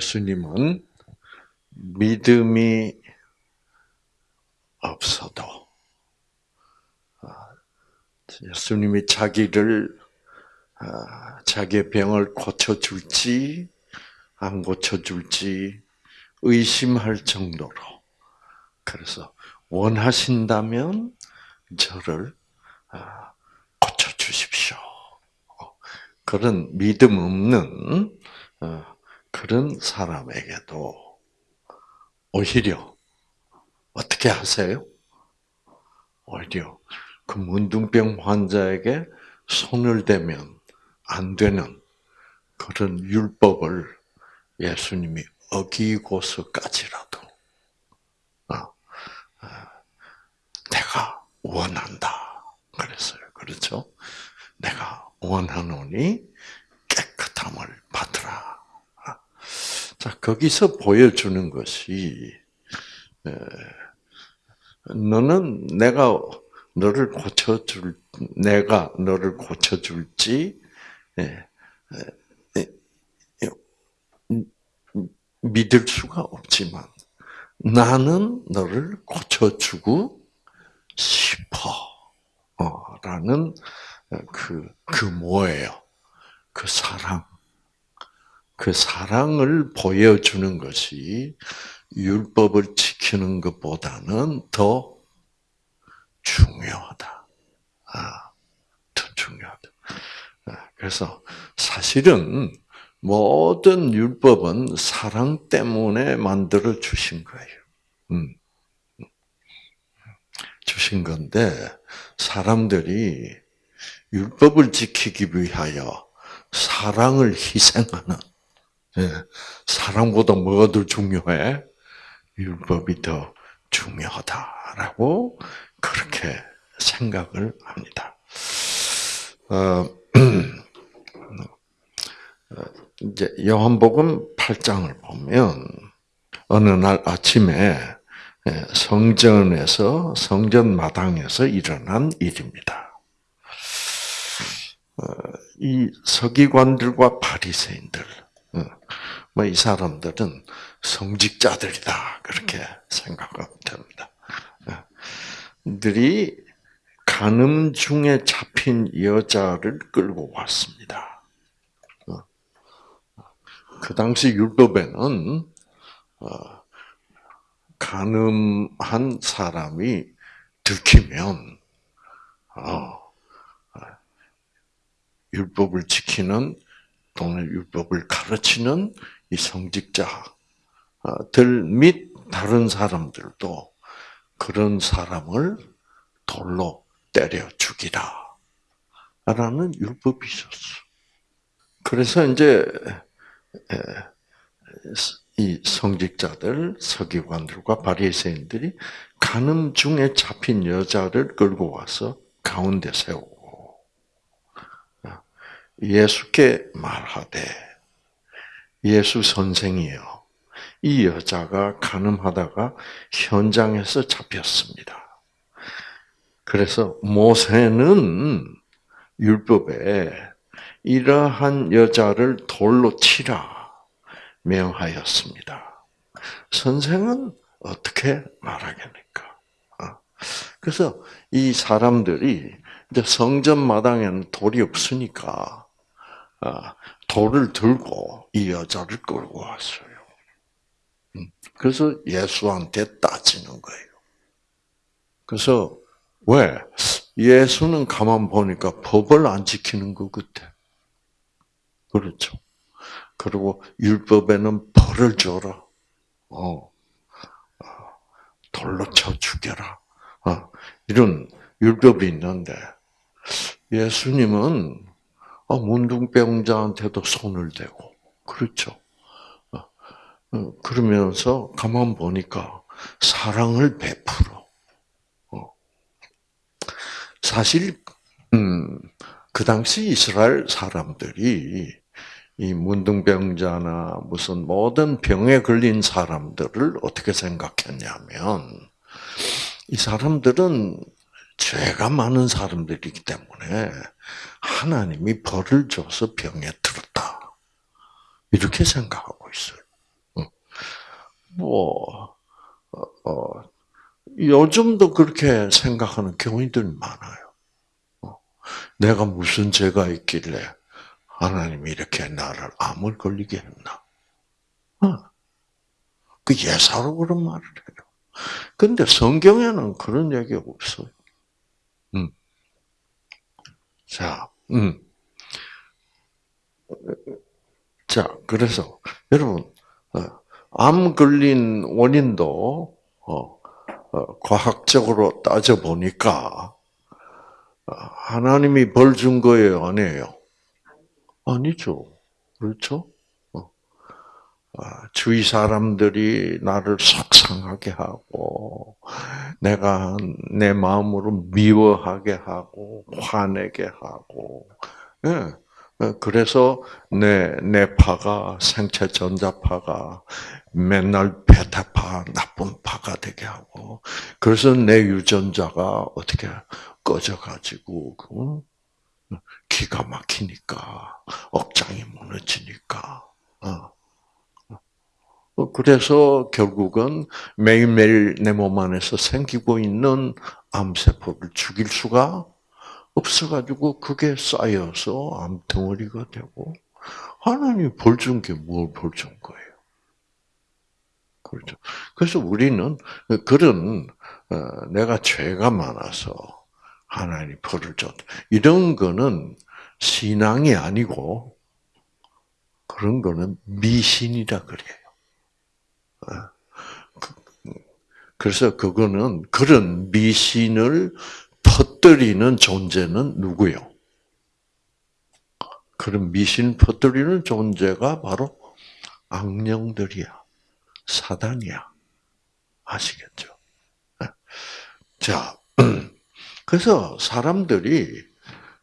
예수님은 믿음이 없어도 아, 예수님이 자기를 아, 자기의 병을 고쳐줄지 안 고쳐줄지 의심할 정도로 그래서 원하신다면 저를 아, 고쳐주십시오. 그런 믿음 없는 어, 그런 사람에게도 오히려 어떻게 하세요? 오히려 그 문둥병 환자에게 손을 대면 안 되는 그런 율법을 예수님이 어기고서까지라도 어, 어, 내가 원한다 그랬어요. 그렇죠? 내가 원하노니 깨끗함을 받으라. 자 거기서 보여주는 것이 너는 내가 너를 고쳐줄 내가 너를 고쳐줄지 믿을 수가 없지만 나는 너를 고쳐주고 싶어 라는 그, 그 뭐예요? 그 사랑. 그 사랑을 보여주는 것이 율법을 지키는 것보다는 더 중요하다. 아, 더 중요하다. 아, 그래서 사실은 모든 율법은 사랑 때문에 만들어 주신 거예요. 음. 주신 건데 사람들이 율법을 지키기 위하여 사랑을 희생하는 예, 사랑보다 뭐가 더 중요해? 율법이 더 중요하다라고 그렇게 생각을 합니다. 어, 이제 요한복음 8장을 보면 어느 날 아침에 예, 성전에서 성전 마당에서 일어난 일입니다. 어, 이 서기관들과 바리새인들, 어, 뭐 이 사람들은 성직자들이다 그렇게 생각하면 됩니다. 어, 들이 간음 중에 잡힌 여자를 끌고 왔습니다. 그 당시 율법에는 간음한 사람이 들키면 율법을 지키는 또는 율법을 가르치는 이 성직자들 및 다른 사람들도 그런 사람을 돌로 때려 죽이라. 라는 율법이 있었어. 그래서 이제, 이 성직자들, 서기관들과 바리새인들이 가늠 중에 잡힌 여자를 끌고 와서 가운데 세우고 예수께 말하되 예수 선생이요. 이 여자가 가늠하다가 현장에서 잡혔습니다. 그래서 모세는 율법에 이러한 여자를 돌로 치라 명하였습니다. 선생은 어떻게 말하겠습니까? 어. 그래서 이 사람들이 이제 성전 마당에는 돌이 없으니까 아, 돌을 들고 이 여자를 끌고 왔어요. 음, 그래서 예수한테 따지는 거예요. 그래서 왜 예수는 가만 보니까 법을 안 지키는 것 같아. 그렇죠. 그리고 율법에는 벌을 줘라. 어, 어 돌로 쳐 죽여라. 어, 이런 율법이 있는데 예수님은 아, 문둥병자한테도 손을 대고 그렇죠. 어, 어, 그러면서 가만 보니까 사랑을 베풀어. 어. 사실 음, 그 당시 이스라엘 사람들이 이 문둥병자나 무슨 모든 병에 걸린 사람들을 어떻게 생각했냐면 이 사람들은 죄가 많은 사람들이기 때문에 하나님이 벌을 줘서 병에 들었다. 이렇게 생각하고 있어요. 뭐, 어, 어, 요즘도 그렇게 생각하는 교인들 많아요. 어, 내가 무슨 죄가 있길래 하나님이 이렇게 나를 암을 걸리게 했나? 어, 그 예사로 그런 말을 해요. 근데 성경에는 그런 얘기 없어요. 음. 자, 음. 자, 그래서 여러분 어, 암 걸린 원인도 어, 어, 과학적으로 따져 보니까 하나님이 벌 준 거예요, 아니에요? 아니죠. 그렇죠? 주위 사람들이 나를 속상하게 하고, 내가 내 마음으로 미워하게 하고, 화내게 하고, 예. 어, 그래서 내, 내 파가, 생체 전자파가 맨날 베타파, 나쁜 파가 되게 하고, 그래서 내 유전자가 어떻게 꺼져가지고, 기가 막히니까, 억장이 무너지니까, 어. 어, 그래서 결국은 매일매일 내 몸 안에서 생기고 있는 암세포를 죽일 수가 없어가지고 그게 쌓여서 암덩어리가 되고 하나님이 벌준 게 뭘 벌준 거예요? 그렇죠. 그래서 우리는 그런 어, 내가 죄가 많아서 하나님이 벌을 줬다. 이런 거는 신앙이 아니고 그런 거는 미신이라 그래요. 어. 그, 그래서 그거는 그런 미신을 퍼뜨리는 존재는 누구요? 그런 미신 퍼뜨리는 존재가 바로 악령들이야. 사단이야. 아시겠죠? 네. 자, 그래서 사람들이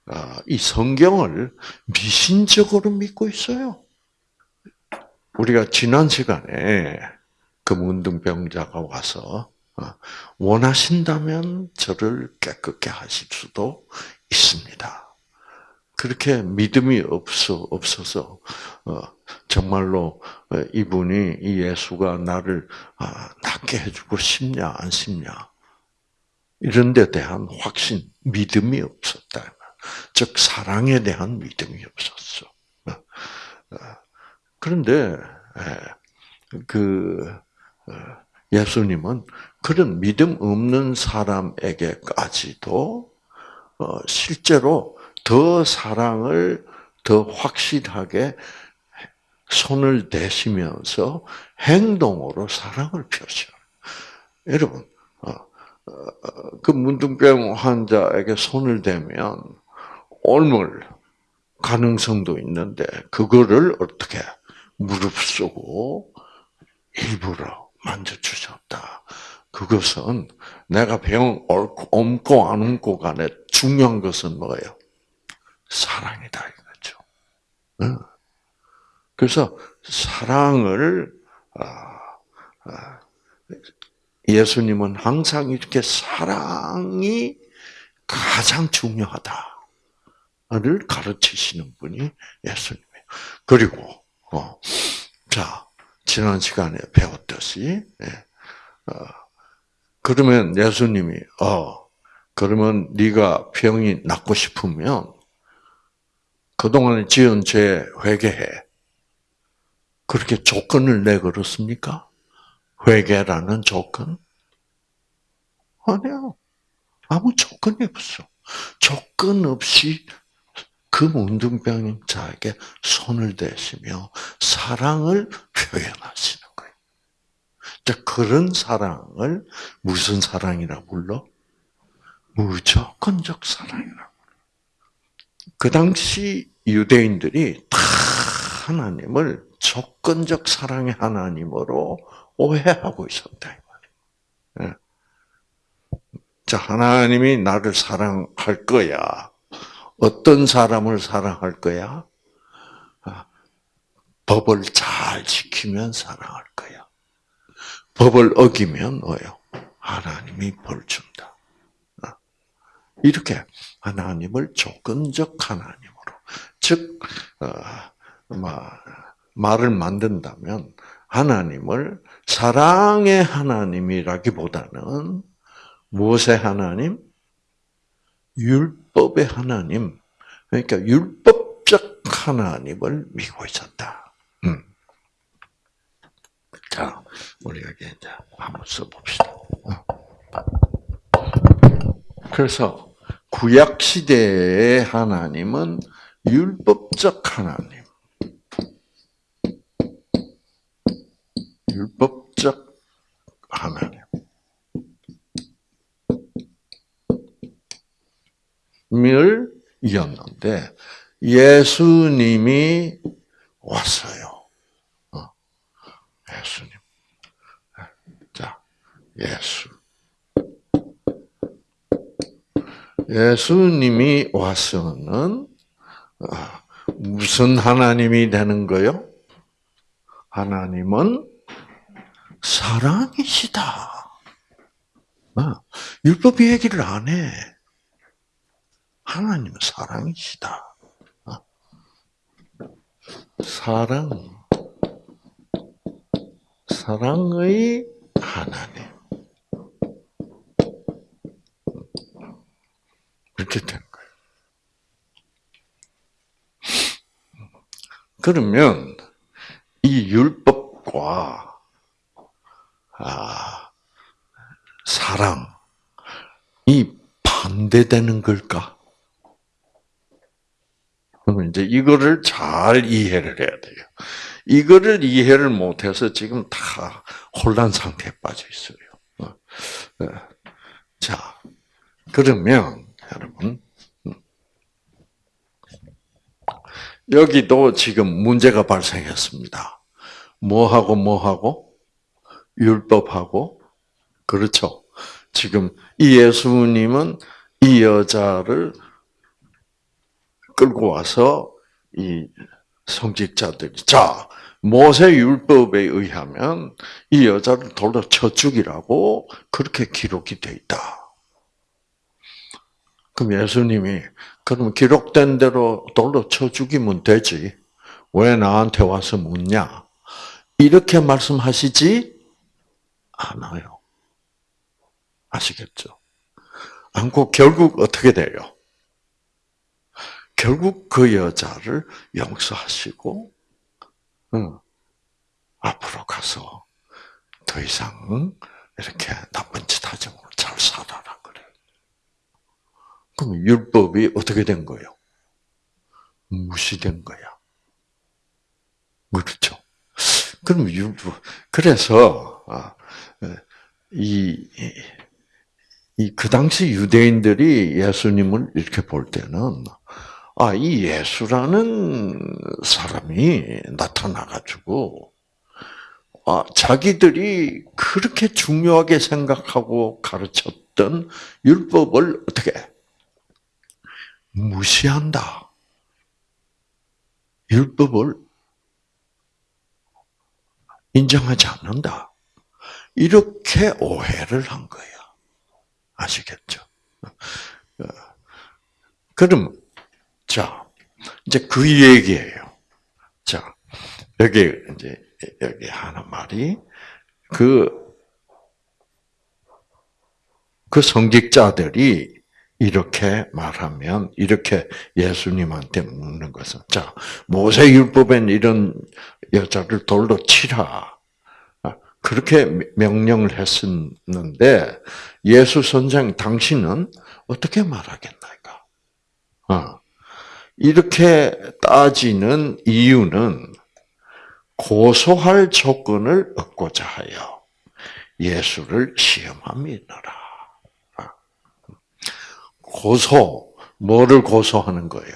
아, 이 성경을 미신적으로 믿고 있어요. 우리가 지난 시간에 그 문둥병자가 와서 어, 원하신다면 저를 깨끗게 하실 수도 있습니다. 그렇게 믿음이 없어 없어서 어, 정말로 어, 이분이 이 예수가 나를 아, 낫게 해주고 싶냐 안 싶냐 이런 데 대한 확신, 믿음이 없었다. 즉 사랑에 대한 믿음이 없었어. 그런데 예, 그 예수님은 그런 믿음 없는 사람에게까지도 어, 실제로 더 사랑을 더 확실하게 손을 대시면서 행동으로 사랑을 표시해요. 여러분, 어, 어, 그 문둥병 환자에게 손을 대면 옮을 가능성도 있는데 그거를 어떻게 무릅쓰고 일부러 만져 주셨다. 그것은 내가 병 옮고 안 옮고 간에 중요한 것은 뭐예요? 사랑이다 이거죠. 그래서 사랑을 아, 아, 예수님은 항상 이렇게 사랑이 가장 중요하다를 가르치시는 분이 예수님이에요. 그리고 어, 자 지난 시간에 배웠듯이 예. 어, 그러면 예수님이 어 그러면 네가 병이 낫고 싶으면 그동안에 지은 죄 회개해. 그렇게 조건을 내걸었습니까? 회개라는 조건? 아니요. 아무 조건이 없어. 조건 없이 그 문둥병자에게 손을 대시며 사랑을 표현하시는 거예요. 그런 사랑을 무슨 사랑이라 불러? 무조건적 사랑이라고. 그 당시 유대인들이 다 하나님을 조건적 사랑의 하나님으로 오해하고 있었다. 예. 자, 하나님이 나를 사랑할 거야. 어떤 사람을 사랑할 거야? 아, 법을 잘 지키면 사랑할 거야. 법을 어기면 뭐요? 하나님이 벌 준다. 아, 이렇게 하나님을 조건적 하나님으로, 즉 어, 말을 만든다면 하나님을 사랑의 하나님이라기보다는 무엇의 하나님? 율법의 하나님. 그러니까 율법적 하나님을 믿고 있었다. 음. 자, 우리가 이제 한번 써봅시다. 어. 그래서 구약 시대의 하나님은 율법적 하나님. 율법 을 이었는데 예수님이 왔어요. 어. 예수님. 자, 예수. 예수님이 와서는 아, 무슨 하나님이 되는 거요? 하나님은 사랑이시다. 아, 율법 얘기를 안 해. 하나님은 사랑이시다. 아, 사랑, 사랑의 하나님. 이렇게 된 거예요. 그러면 이 율법과 아, 사랑 이 반대되는 걸까? 그러면 이제 이거를 잘 이해를 해야 돼요. 이거를 이해를 못해서 지금 다 혼란 상태에 빠져 있어요. 어, 어. 자, 그러면 여러분 음. 여기도 지금 문제가 발생했습니다. 뭐하고 뭐하고 율법하고 그렇죠. 지금 이 예수님은 이 여자를 끌고 와서 이 성직자들이 자 모세 율법에 의하면 이 여자를 돌로 쳐 죽이라고 그렇게 기록이 돼 있다. 그럼 예수님이 그럼 기록된 대로 돌로 쳐 죽이면 되지. 왜 나한테 와서 묻냐? 이렇게 말씀하시지 않아요. 아시겠죠? 않고 결국 어떻게 돼요? 결국 그 여자를 용서하시고 응, 앞으로 가서 더 이상 이렇게 나쁜 짓 하지 말고 잘 살아라 그래. 그럼 율법이 어떻게 된 거예요? 무시된 거야. 그렇죠. 그럼 율법 그래서 아, 이이그 당시 유대인들이 예수님을 이렇게 볼 때는 아, 이 예수라는 사람이 나타나가지고, 아, 자기들이 그렇게 중요하게 생각하고 가르쳤던 율법을 어떻게 무시한다. 율법을 인정하지 않는다. 이렇게 오해를 한 거야. 아시겠죠? 어, 그럼 자, 이제 그 얘기예요. 자, 여기 이제 여기 하는 말이 그, 그 성직자들이 이렇게 말하면, 이렇게 예수님한테 묻는 것은, 자, 모세 율법엔 이런 여자를 돌로 치라. 그렇게 명령을 했었는데, 예수 선생 당신은 어떻게 말하겠나이까? 어. 이렇게 따지는 이유는 고소할 조건을 얻고자 하여 예수를 시험함이더라. 고소, 뭐를 고소하는 거예요?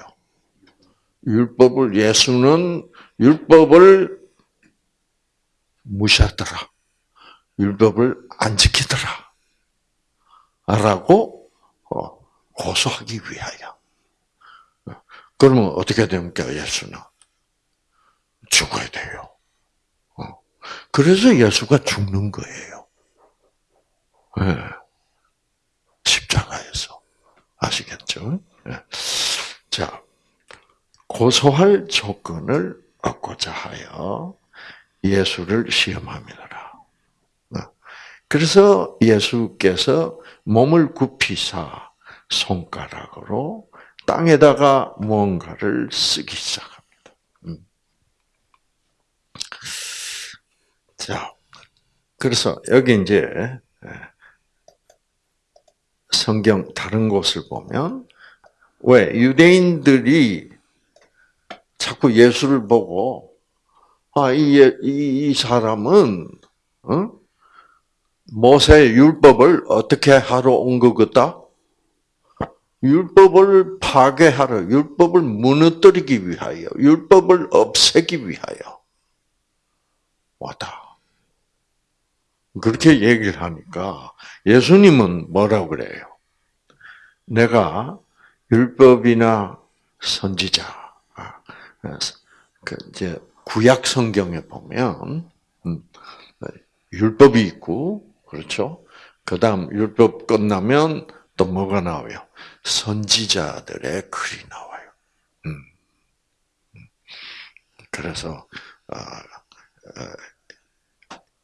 율법을, 예수는 율법을 무시하더라. 율법을 안 지키더라. 라고 어, 고소하기 위하여. 그러면 어떻게 됩니까, 예수는? 죽어야 돼요. 어. 그래서 예수가 죽는 거예요. 네. 십자가에서. 아시겠죠? 네. 자, 고소할 조건을 얻고자 하여 예수를 시험함이라. 어. 그래서 예수께서 몸을 굽히사 손가락으로 땅에다가 무언가를 쓰기 시작합니다. 음. 자, 그래서 여기 이제 예, 성경 다른 곳을 보면 왜 유대인들이 자꾸 예수를 보고 아이 이, 이 사람은 어? 모세 율법을 어떻게 하러 온 거겠다? 율법을 파괴하러, 율법을 무너뜨리기 위하여, 율법을 없애기 위하여 왔다. 그렇게 얘기를 하니까 예수님은 뭐라고 그래요? 내가 율법이나 선지자, 아, 그 이제 구약 성경에 보면 음, 율법이 있고 그렇죠. 그다음 율법 끝나면 또 뭐가 나와요? 선지자들의 글이 나와요. 음. 음. 그래서 어, 어,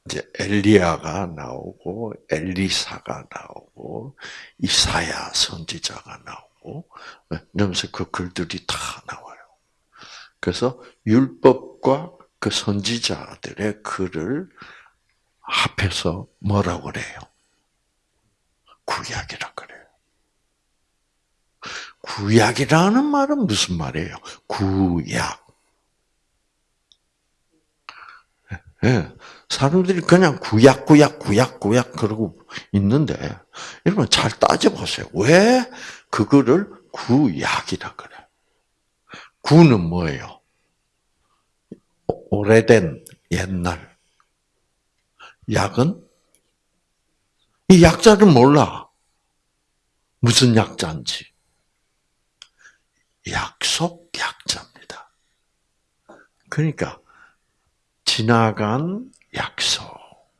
이제 엘리야가 나오고 엘리사가 나오고 이사야 선지자가 나오고 그러면서 그 글들이 다 나와요. 그래서 율법과 그 선지자들의 글을 합해서 뭐라고 그래요? 구약이라 그래요. 구약이라는 말은 무슨 말이에요? 구약. 예, 사람들이 그냥 구약, 구약, 구약, 구약 그러고 있는데, 여러분 잘 따져보세요. 왜 그거를 구약이라 그래? 구는 뭐예요? 오래된 옛날. 약은? 이 약자를 몰라. 무슨 약자인지. 약속 약자입니다. 그러니까 지나간 약속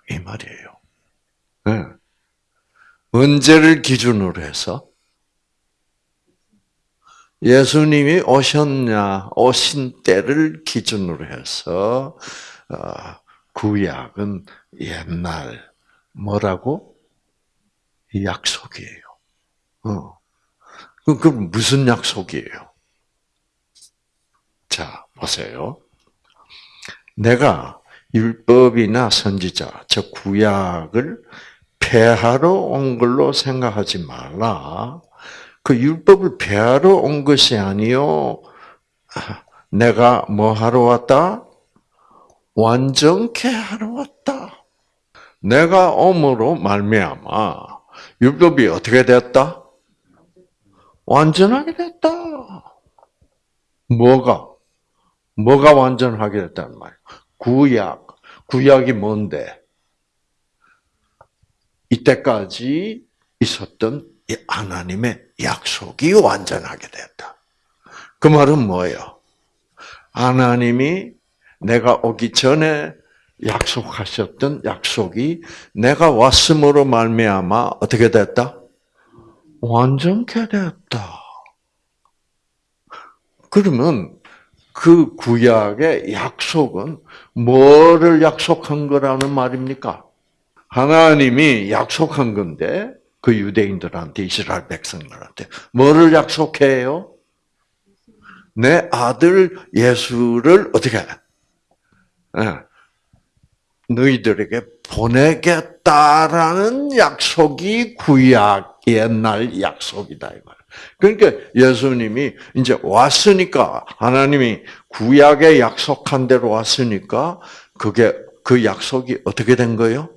이 말이에요. 네. 언제를 기준으로 해서 예수님이 오셨냐 오신 때를 기준으로 해서 어, 구약은 옛날 뭐라고 약속이에요. 어. 그 무슨 약속이에요? 자, 보세요. 내가 율법이나 선지자, 즉 구약을 폐하러 온 걸로 생각하지 말라. 그 율법을 폐하러 온 것이 아니요. 내가 뭐 하러 왔다? 완전케 하러 왔다. 내가 om으로 말미암아 율법이 어떻게 됐다? 완전하게 됐다. 뭐가? 뭐가 완전하게 됐다는 말이야? 구약. 구약이 뭔데? 이때까지 있었던 하나님의 약속이 완전하게 됐다. 그 말은 뭐예요? 하나님이 내가 오기 전에 약속하셨던 약속이 내가 왔음으로 말미암아 어떻게 됐다? 완전케 됐다. 그러면 그 구약의 약속은 뭐를 약속한 거라는 말입니까? 하나님이 약속한 건데 그 유대인들한테 이스라엘 백성들한테 뭐를 약속해요? 내 아들 예수를 어떻게 해? 예. 너희들에게 보내겠다라는 약속이 구약 옛날 약속이다. 그러니까 예수님이 이제 왔으니까 하나님이 구약에 약속한 대로 왔으니까 그게 그 약속이 어떻게 된 거예요?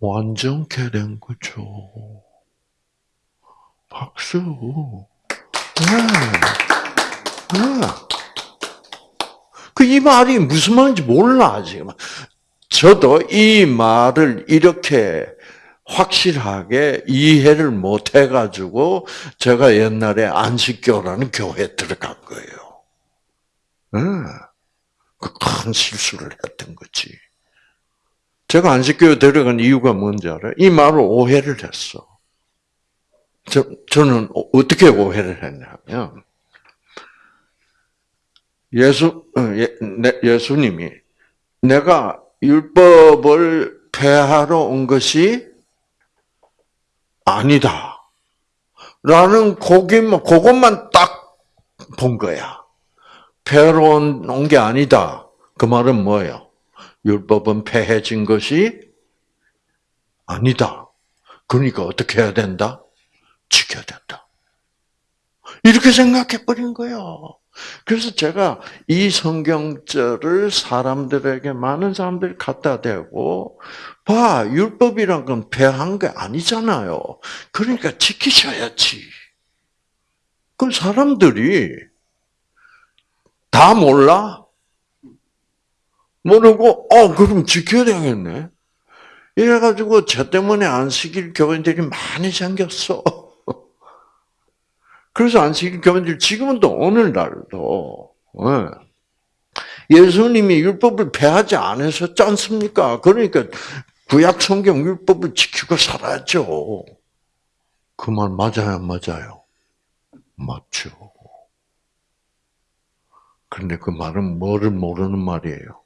완전케 된 거죠. 박수. 네. 네. 그이 말이 무슨 말인지 몰라 지금. 저도 이 말을 이렇게 확실하게 이해를 못 해가지고 제가 옛날에 안식교라는 교회에 들어간 거예요. 응. 큰 실수를 했던 거지. 제가 안식교에 들어간 이유가 뭔지 알아요? 이 말을 오해를 했어. 저, 저는 어떻게 오해를 했냐면, 예수, 어, 예, 예수님이 내가 율법을 폐하러 온 것이 아니다. 라는 고기만, 그것만 딱 본 거야. 폐하러 온게 아니다. 그 말은 뭐예요? 율법은 폐해진 것이 아니다. 그러니까 어떻게 해야 된다? 지켜야 된다. 이렇게 생각해 버린 거예요. 그래서 제가 이 성경절을 사람들에게 많은 사람들이 갖다 대고 봐 율법이란 건 배한 게 아니잖아요. 그러니까 지키셔야지. 그 사람들이 다 몰라? 모르고 어 그럼 지켜야 되겠네. 이래가지고 저 때문에 안식일 교인들이 많이 생겼어. 그래서 안식일 교인들 지금은 또 오늘날도 예. 예수님이 율법을 폐하지 않으셨지 않습니까? 그러니까 구약 성경 율법을 지키고 살아야죠. 그 말 맞아요, 맞아요. 맞죠. 그런데 그 말은 뭐를 모르는 말이에요.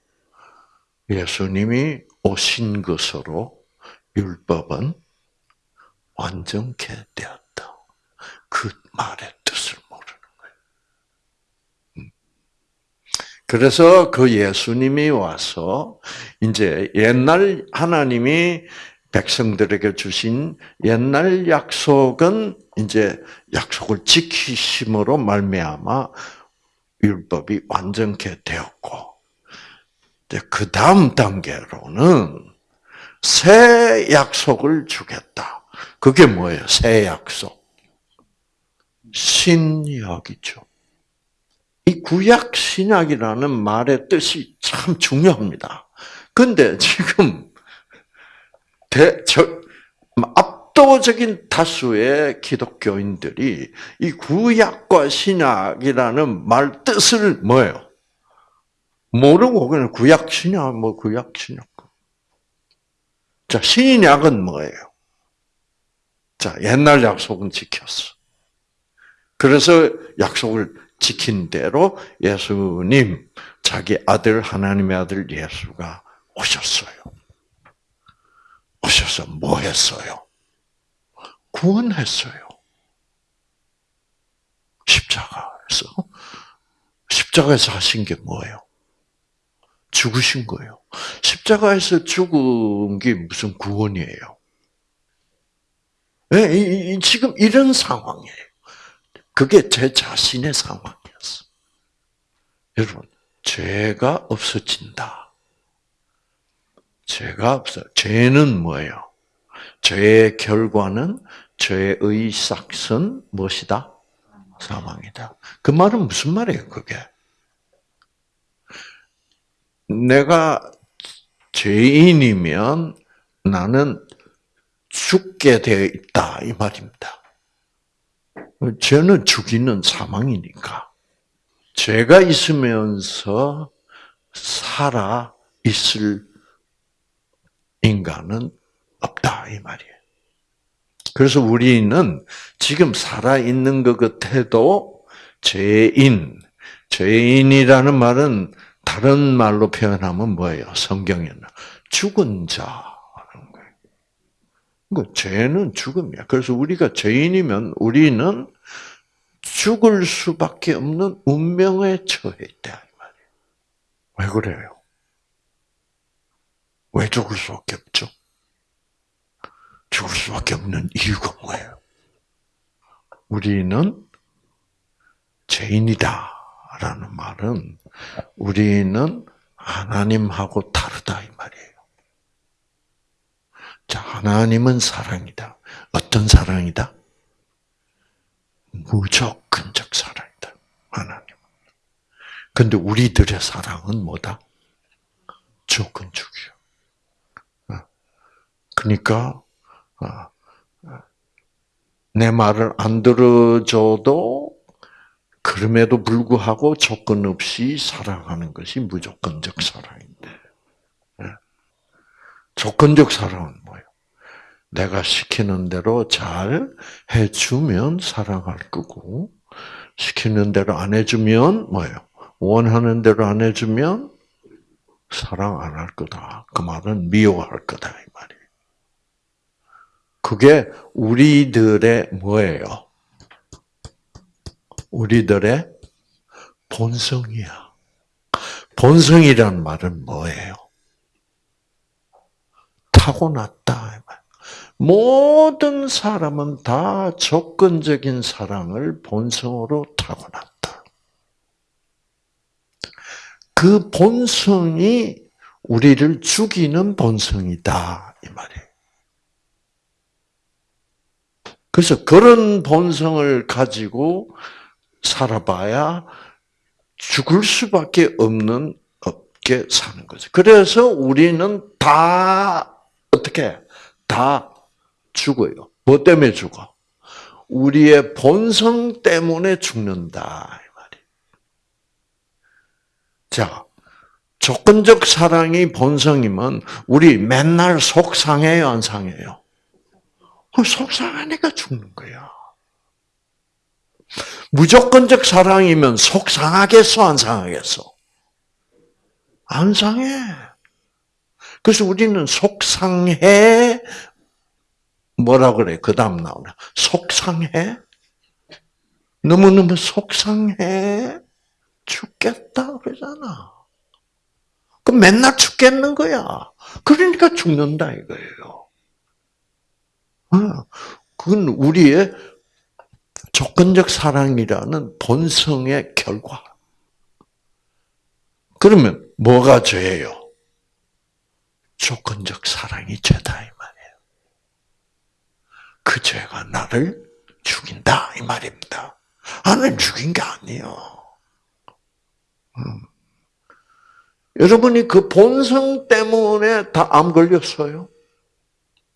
예수님이 오신 것으로 율법은 완전케 되었다. 그 말의 뜻을 모르는 거예요. 음. 그래서 그 예수님이 와서 이제 옛날 하나님이 백성들에게 주신 옛날 약속은 이제 약속을 지키심으로 말미암아 율법이 완전케 되었고 그 다음 단계로는 새 약속을 주겠다. 그게 뭐예요? 새 약속. 신약이죠. 이 구약 신약이라는 말의 뜻이 참 중요합니다. 근데 지금 대, 저, 압도적인 다수의 기독교인들이 이 구약과 신약이라는 말 뜻을 뭐예요? 모르고 그냥 구약 신약 뭐 구약 신약. 자 신약은 뭐예요? 자 옛날 약속은 지켰어. 그래서 약속을 지킨 대로 예수님 자기 아들 하나님의 아들 예수가 오셨어요. 오셔서 뭐 했어요? 구원했어요. 십자가에서 십자가에서 하신 게 뭐예요? 죽으신 거예요. 십자가에서 죽은 게 무슨 구원이에요? 네, 지금 이런 상황이에요. 그게 제 자신의 상황이었어. 여러분, 죄가 없어진다. 죄가 없어. 죄는 뭐예요? 죄의 결과는 죄의 싹은 무엇이다? 사망이다. 그 말은 무슨 말이에요, 그게? 내가 죄인이면 나는 죽게 되어 있다 이 말입니다. 죄는 죽이는 사망이니까 죄가 있으면서 살아 있을 인간은 없다 이 말이에요. 그래서 우리는 지금 살아 있는 것 같아도 죄인, 죄인이라는 말은 다른 말로 표현하면 뭐예요? 성경에는 죽은 거예요. 그 죄는 죽음이야. 그래서 우리가 죄인이면 우리는 죽을 수밖에 없는 운명에 처해 있다 왜 그래요? 왜 죽을 수밖에 없죠? 죽을 수밖에 없는 이유가 뭐예요? 우리는 죄인이다. 라는 말은 우리는 하나님하고 다르다 이 말이에요. 자, 하나님은 사랑이다. 어떤 사랑이다? 무조건적 사랑이다. 하나님. 근데 우리들의 사랑은 뭐다? 조건적이요. 어. 그러니까 어, 내 말을 안 들어줘도 그럼에도 불구하고 조건 없이 사랑하는 것이 무조건적 사랑인데. 예. 조건적 사랑은 뭐예요? 내가 시키는 대로 잘 해주면 사랑할 거고, 시키는 대로 안 해주면 뭐예요? 원하는 대로 안 해주면 사랑 안 할 거다. 그 말은 미워할 거다 이 말이에요. 그게 우리들의 뭐예요? 우리들의 본성이야. 본성이란 말은 뭐예요? 타고났다. 모든 사람은 다 조건적인 사랑을 본성으로 타고났다. 그 본성이 우리를 죽이는 본성이다. 이 말이에요. 그래서 그런 본성을 가지고 살아봐야 죽을 수밖에 없는 없게 사는 거죠. 그래서 우리는 다 어떻게 다 죽어요. 뭐 때문에 죽어? 우리의 본성 때문에 죽는다 이 말이. 자, 조건적 사랑이 본성이면 우리 맨날 속상해요, 안 상해요? 그 속상하니까 죽는 거야. 무조건적 사랑이면 속상하겠어, 안 상하겠어? 안 상해. 그래서 우리는 속상해, 뭐라 그래? 그 다음 나오나. 속상해? 너무 너무 속상해? 죽겠다, 그러잖아. 그럼 맨날 죽겠는 거야. 그러니까 죽는다, 이거예요. 어, 그건 우리의 조건적 사랑이라는 본성의 결과. 그러면 뭐가 죄예요? 조건적 사랑이 죄다 이 말이에요. 그 죄가 나를 죽인다 이 말입니다. 나는 죽인 게 아니에요. 음. 여러분이 그 본성 때문에 다 암 걸렸어요.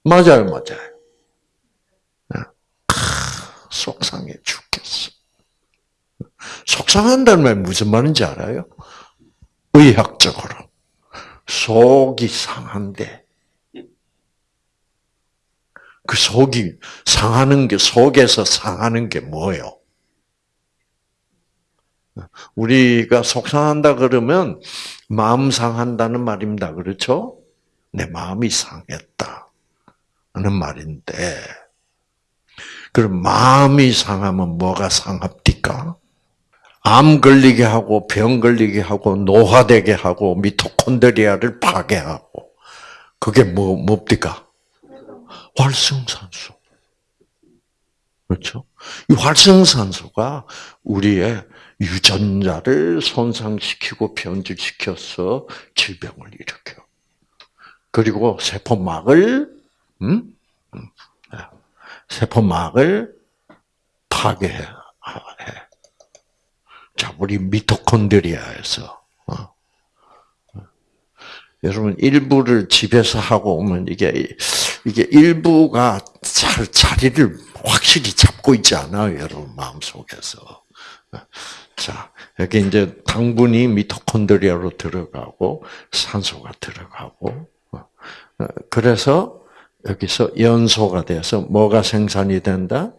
맞아요, 맞아요. 속상해 죽겠어. 속상한다는 말 무슨 말인지 알아요? 의학적으로. 속이 상한데, 그 속이 상하는 게, 속에서 상하는 게 뭐예요? 우리가 속상한다 그러면 마음 상한다는 말입니다. 그렇죠? 내 마음이 상했다. 하는 말인데, 그럼 마음이 상하면 뭐가 상합니까? 암 걸리게 하고 병 걸리게 하고 노화되게 하고 미토콘드리아를 파괴하고 그게 뭐 뭡니까? 활성산소. 그렇죠? 이 활성산소가 우리의 유전자를 손상시키고 변질시켜서 질병을 일으켜. 그리고 세포막을 음? 음. 세포막을 파괴해. 자, 우리 미토콘드리아에서 어. 여러분 일부를 집에서 하고 오면 이게 이게 일부가 잘 자리를 확실히 잡고 있지 않아요, 여러분 마음 속에서. 자, 여기 이제 당분이 미토콘드리아로 들어가고 산소가 들어가고 어. 그래서 여기서 연소가 돼서 뭐가 생산이 된다?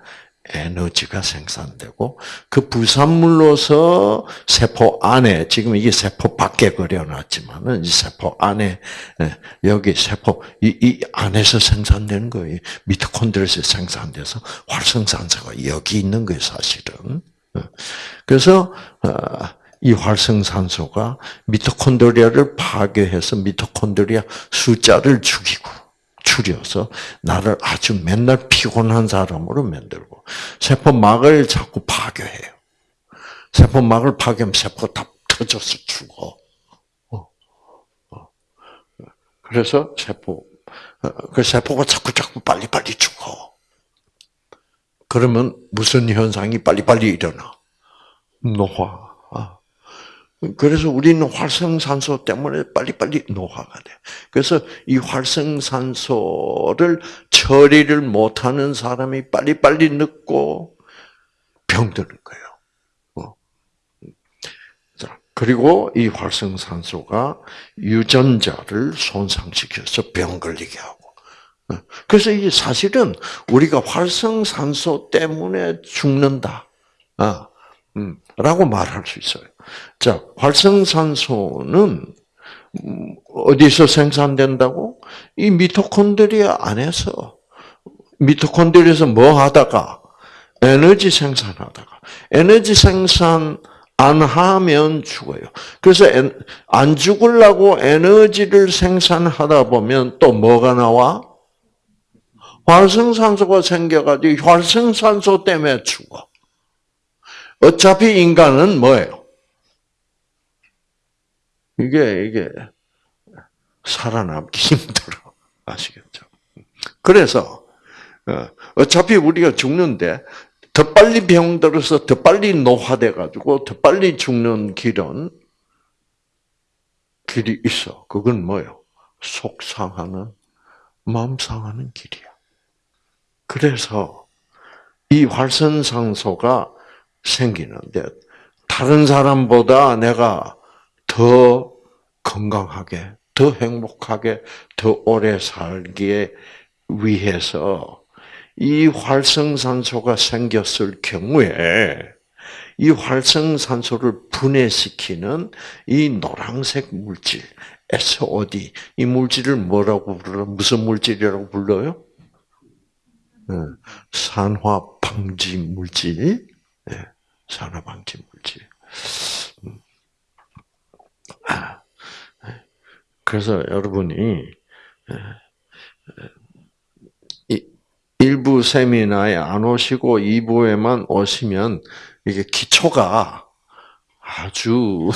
에너지가 생산되고 그 부산물로서 세포 안에 지금 이게 세포 밖에 그려놨지만은 이 세포 안에 예, 여기 세포 이, 이 안에서 생산되는 거예요. 미토콘드리아에서 생산돼서 활성산소가 여기 있는 거예요, 사실은. 예. 그래서 어, 이 활성산소가 미토콘드리아를 파괴해서 미토콘드리아 숫자를 죽이고 줄여서 나를 아주 맨날 피곤한 사람으로 만들고 세포막을 자꾸 파괴해요. 세포막을 파괴하면 세포가 다 터져서 죽어. 어. 어. 그래서 세포 어, 그 세포가 자꾸 자꾸 빨리 빨리 죽어. 그러면 무슨 현상이 빨리 빨리 일어나? 노화. 그래서 우리는 활성산소 때문에 빨리빨리 노화가 돼. 그래서 이 활성산소를 처리를 못하는 사람이 빨리빨리 늙고 병드는 거예요. 어. 자, 그리고 이 활성산소가 유전자를 손상시켜서 병 걸리게 하고. 어. 그래서 이게 사실은 우리가 활성산소 때문에 죽는다. 아, 음, 라고 말할 수 있어요. 자, 활성산소는 어디서 생산된다고? 이 미토콘드리아 안에서 미토콘드리아에서 뭐 하다가 에너지 생산하다가 에너지 생산 안 하면 죽어요. 그래서 안 죽으려고 에너지를 생산하다 보면 또 뭐가 나와? 활성산소가 생겨가지고 활성산소 때문에 죽어. 어차피 인간은 뭐예요? 이게 이게 살아남기 힘들어 아시겠죠? 그래서 어, 어차피 우리가 죽는데 더 빨리 병들어서 더 빨리 노화돼 가지고 더 빨리 죽는 길은 길이 있어. 그건 뭐요? 속상하는 마음 상하는 길이야. 그래서 이 활선상소가 생기는데 다른 사람보다 내가 더 건강하게, 더 행복하게, 더 오래 살기에 위해서 이 활성산소가 생겼을 경우에 이 활성산소를 분해시키는 이 노란색 물질, SOD, 이 물질을 뭐라고 불러? 무슨 물질이라고 불러요? 네. 산화 방지 물질, 네. 산화 방지 물질. 그래서 여러분이 1부 세미나에 안 오시고 2부에만 오시면 이게 기초가 아주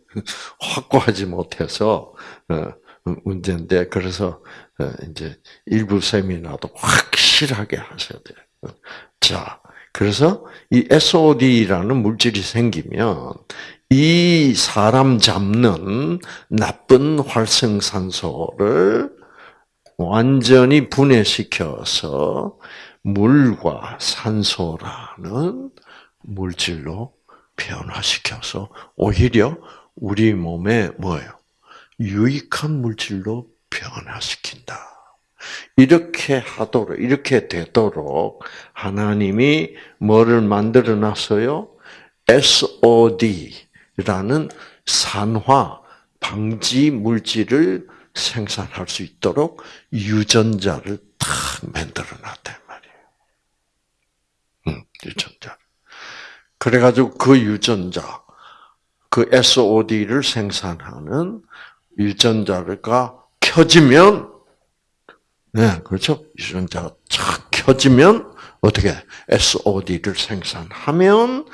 확고하지 못해서 어, 문제인데 그래서 어, 이제 일부 세미나도 확실하게 하셔야 돼요. 자, 그래서 이 SOD라는 물질이 생기면 이 사람 잡는 나쁜 활성산소를 완전히 분해시켜서 물과 산소라는 물질로 변화시켜서 오히려 우리 몸에 뭐예요? 유익한 물질로 변화시킨다. 이렇게 하도록, 이렇게 되도록 하나님이 뭐를 만들어 놨어요? SOD 라는 산화 방지 물질을 생산할 수 있도록 유전자를 탁 만들어 놨단 말이에요. 음, 유전자. 그래가지고 그 유전자, 그 SOD를 생산하는 유전자가 켜지면, 네, 그렇죠? 유전자가 쫙 켜지면, 어떻게, SOD를 생산하면,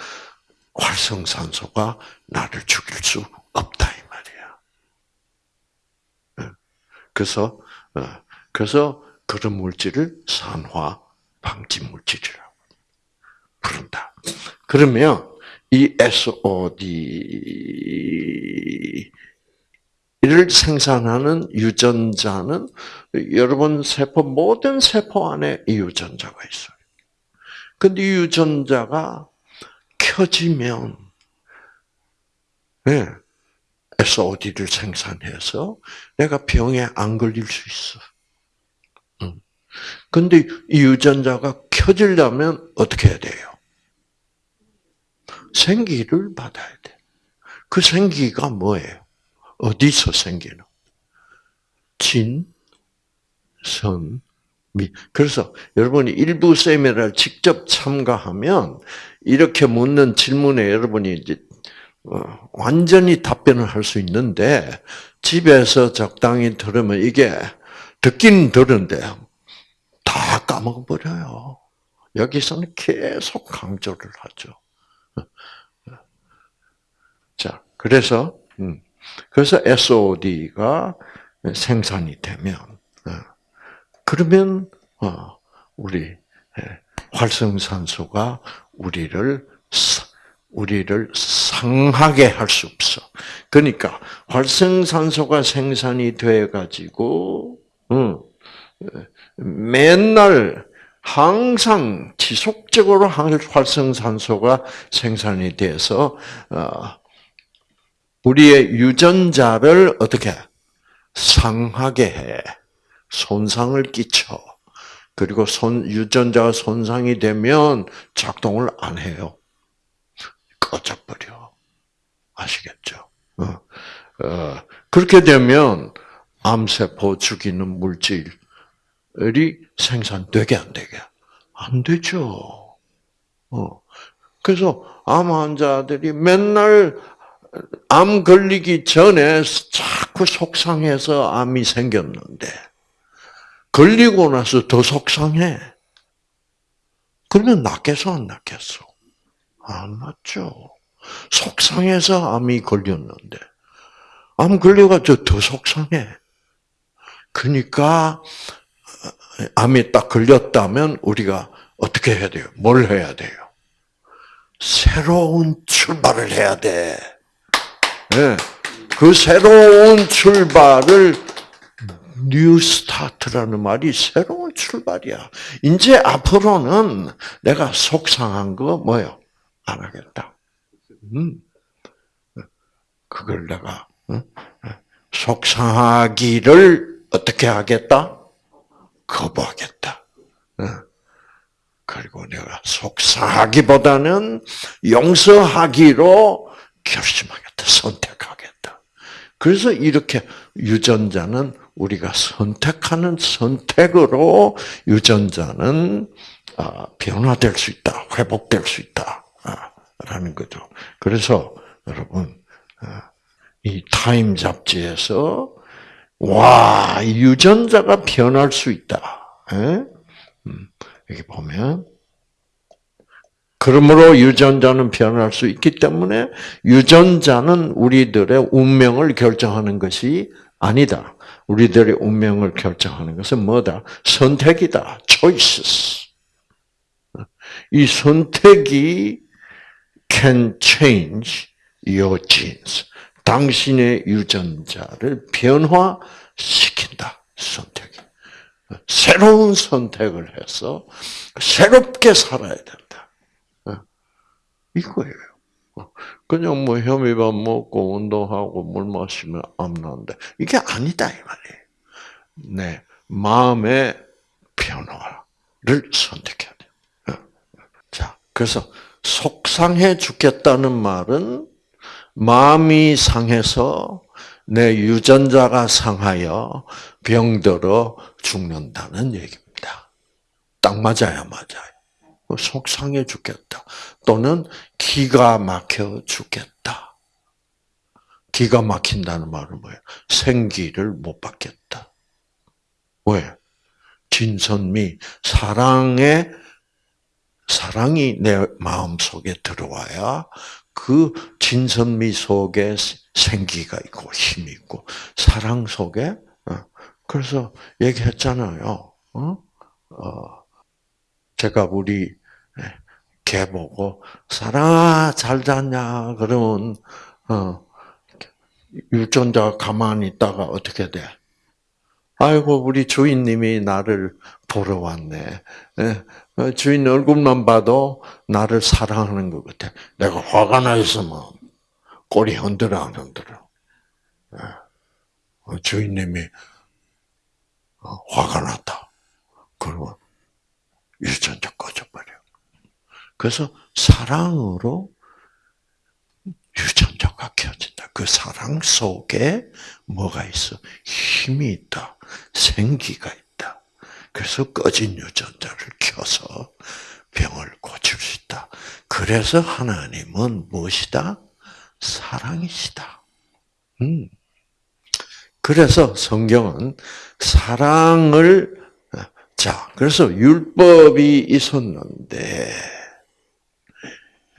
활성산소가 나를 죽일 수 없다. 그래서 어, 그래서 그런 물질을 산화 방지 물질이라고 부른다. 그러면 이 SOD를 생산하는 유전자는 여러분 세포 모든 세포 안에 이 유전자가 있어요. 근데 이 유전자가 켜지면 네, SOD를 생산해서 내가 병에 안 걸릴 수 있어. 근데 이 유전자가 켜지려면 어떻게 해야 돼요? 생기를 받아야 돼. 그 생기가 뭐예요? 어디서 생기는? 진, 선, 미. 그래서 여러분이 일부 세미나를 직접 참가하면 이렇게 묻는 질문에 여러분이 이제 어, 완전히 답변을 할 수 있는데 집에서 적당히 들으면 이게 듣긴 들은데 다 까먹어 버려요. 여기서는 계속 강조를 하죠. 자, 그래서 음, 그래서 SOD가 생산이 되면 어, 그러면 어, 우리 예, 활성산소가 우리를 우리를 상하게 할 수 없어. 그러니까 활성산소가 생산이 돼 가지고 응, 맨날 항상 지속적으로 활성산소가 생산이 돼서 어, 우리의 유전자를 어떻게 상하게 해. 손상을 끼쳐 그리고 손 유전자가 손상이 되면 작동을 안 해요. 꺼져버려. 아시겠죠? 어. 어, 그렇게 되면 암세포 죽이는 물질이 생산되게 안 되게 안 되죠. 어. 그래서 암 환자들이 맨날 암 걸리기 전에 자꾸 속상해서 암이 생겼는데 걸리고 나서 더 속상해. 그러면 낫겠어 안 낫겠어? 안 낫죠. 속상해서 암이 걸렸는데 암 걸려가지고 더 속상해. 그러니까 암이 딱 걸렸다면 우리가 어떻게 해야 돼요? 뭘 해야 돼요? 새로운 출발을 해야 돼. 네. 그 새로운 출발을 new start라는 말이 새로운 출발이야. 이제 앞으로는 내가 속상한 거 뭐요? 안 하겠다. 음. 그걸 내가 속상하기를 어떻게 하겠다? 거부하겠다. 그리고 내가 속상하기보다는 용서하기로 결심하겠다. 선택하겠다. 그래서 이렇게 유전자는 우리가 선택하는 선택으로 유전자는 아, 변화될 수 있다. 회복될 수 있다. 아, 라는 거죠. 그래서 여러분 아, 이 타임 잡지에서 와 유전자가 변할 수 있다. 음, 여기 보면 그러므로 유전자는 변할 수 있기 때문에 유전자는 우리들의 운명을 결정하는 것이 아니다. 우리들의 운명을 결정하는 것은 뭐다? 선택이다. choices. 이 선택이 can change your genes. 당신의 유전자를 변화시킨다. 선택이. 새로운 선택을 해서 새롭게 살아야 된다. 이거예요. 그냥 뭐 혐의밥 먹고 운동하고 물 마시면 암 난다. 이게 아니다 이 말이에요. 네, 마음의 변화를 선택해야 돼요. 자, 그래서 속상해 죽겠다는 말은 마음이 상해서 내 유전자가 상하여 병들어 죽는다는 얘기입니다. 딱 맞아요, 맞아요. 속상해 죽겠다. 또는 기가 막혀 죽겠다. 기가 막힌다는 말은 뭐예요? 생기를 못 받겠다. 왜? 진선미, 사랑의, 사랑이 내 마음 속에 들어와야 그 진선미 속에 생기가 있고 힘이 있고 사랑 속에 어, 그래서 얘기했잖아요. 어? 어, 제가 우리 개 보고 사랑아 잘 잤냐 그러면 어, 유전자 가만히 있다가 어떻게 돼? 아이고 우리 주인님이 나를 보러 왔네. 어, 주인 얼굴만 봐도 나를 사랑하는 것 같아. 내가 화가 나 있으면 꼬리 흔들어 안 흔들어. 어, 주인님이 어, 화가 났다. 그러면 유전자 꺼져버려. 그래서 사랑으로 유전자가 켜진다. 그 사랑 속에 뭐가 있어? 힘이 있다. 생기가 있다. 그래서 꺼진 유전자를 켜서 병을 고칠 수 있다. 그래서 하나님은 무엇이다? 사랑이시다. 음. 그래서 성경은 사랑을 자, 그래서 율법이 있었는데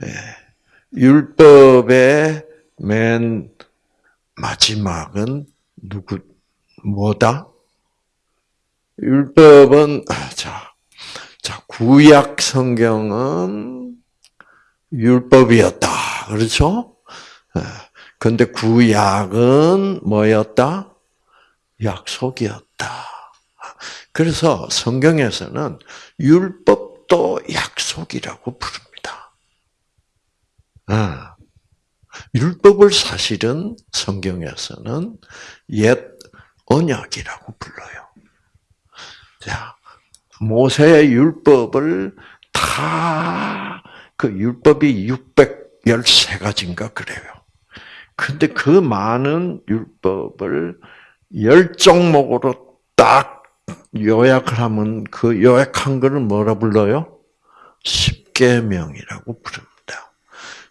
예, 율법의 맨 마지막은 누구 뭐다? 율법은 자, 자 구약 성경은 율법이었다. 그렇죠? 근데 구약은 뭐였다? 약속이었다. 그래서 성경에서는 율법도 약속이라고 부릅니다. 아, 율법을 사실은 성경에서는 옛 언약이라고 불러요. 자, 모세의 율법을 다 그 율법이 613가지인가 그래요. 근데 그 많은 율법을 열 종목으로 딱 요약을 하면 그 요약한 거를 뭐라 불러요? 십계명이라고 부릅니다.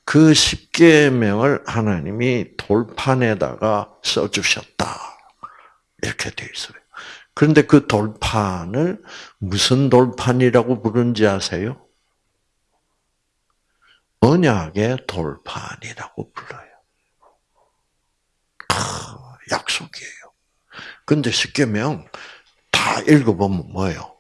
그 십계명을 하나님이 돌판에다가 써주셨다. 이렇게 돼 있어요. 그런데 그 돌판을 무슨 돌판이라고 부르는지 아세요? 언약의 돌판이라고 불러요. 아, 약속이에요. 근데 십계명 다 읽어보면 뭐예요?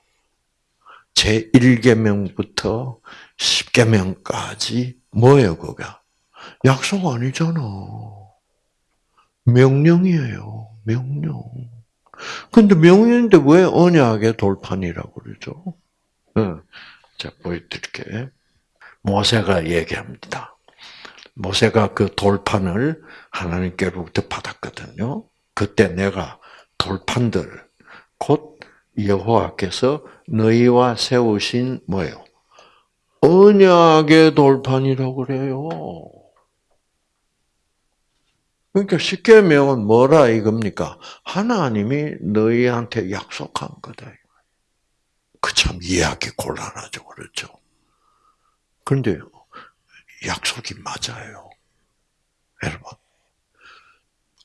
제 1계명부터 10계명까지 뭐예요, 그가? 약속 아니잖아. 명령이에요. 명령. 근데 명령인데 왜 언약의 돌판이라고 그러죠? 응. 자, 보여드릴게. 모세가 얘기합니다. 모세가 그 돌판을 하나님께로부터 받았거든요. 그때 내가 돌판들, 곧 여호와께서 너희와 세우신 뭐예요? 언약의 돌판이라고 그래요. 그러니까 십계명은 뭐라 이겁니까? 하나님이 너희한테 약속한 거다. 그 참 이해하기 곤란하죠, 그렇죠? 그런데 약속이 맞아요. 여러분,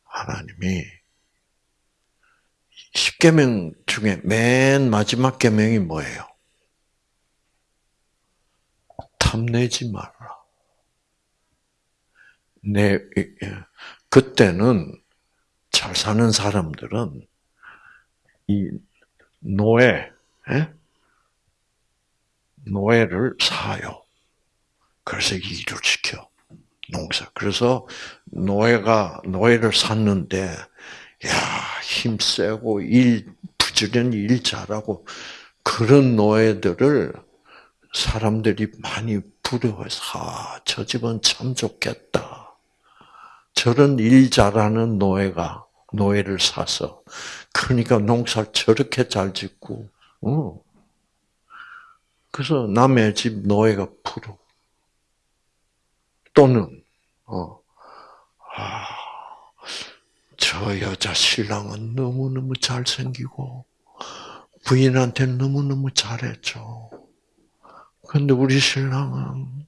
하나님이 십계명 중에 맨 마지막 계명이 뭐예요? 탐내지 말라. 내 그때는 잘 사는 사람들은 이 노예, 에? 노예를 사요. 그래서 일을 시켜 농사. 그래서 노예가 노예를 샀는데 야 힘 세고 일 부지런히 일 잘하고 그런 노예들을 사람들이 많이 부러워서 아, 저 집은 참 좋겠다. 저런 일 잘하는 노예가 노예를 사서 그러니까 농사를 저렇게 잘 짓고 어. 그래서 남의 집 노예가 부러 또는 어, 아, 저 여자 신랑은 너무너무 잘생기고 부인한테 너무너무 잘했죠. 근데 우리 신랑은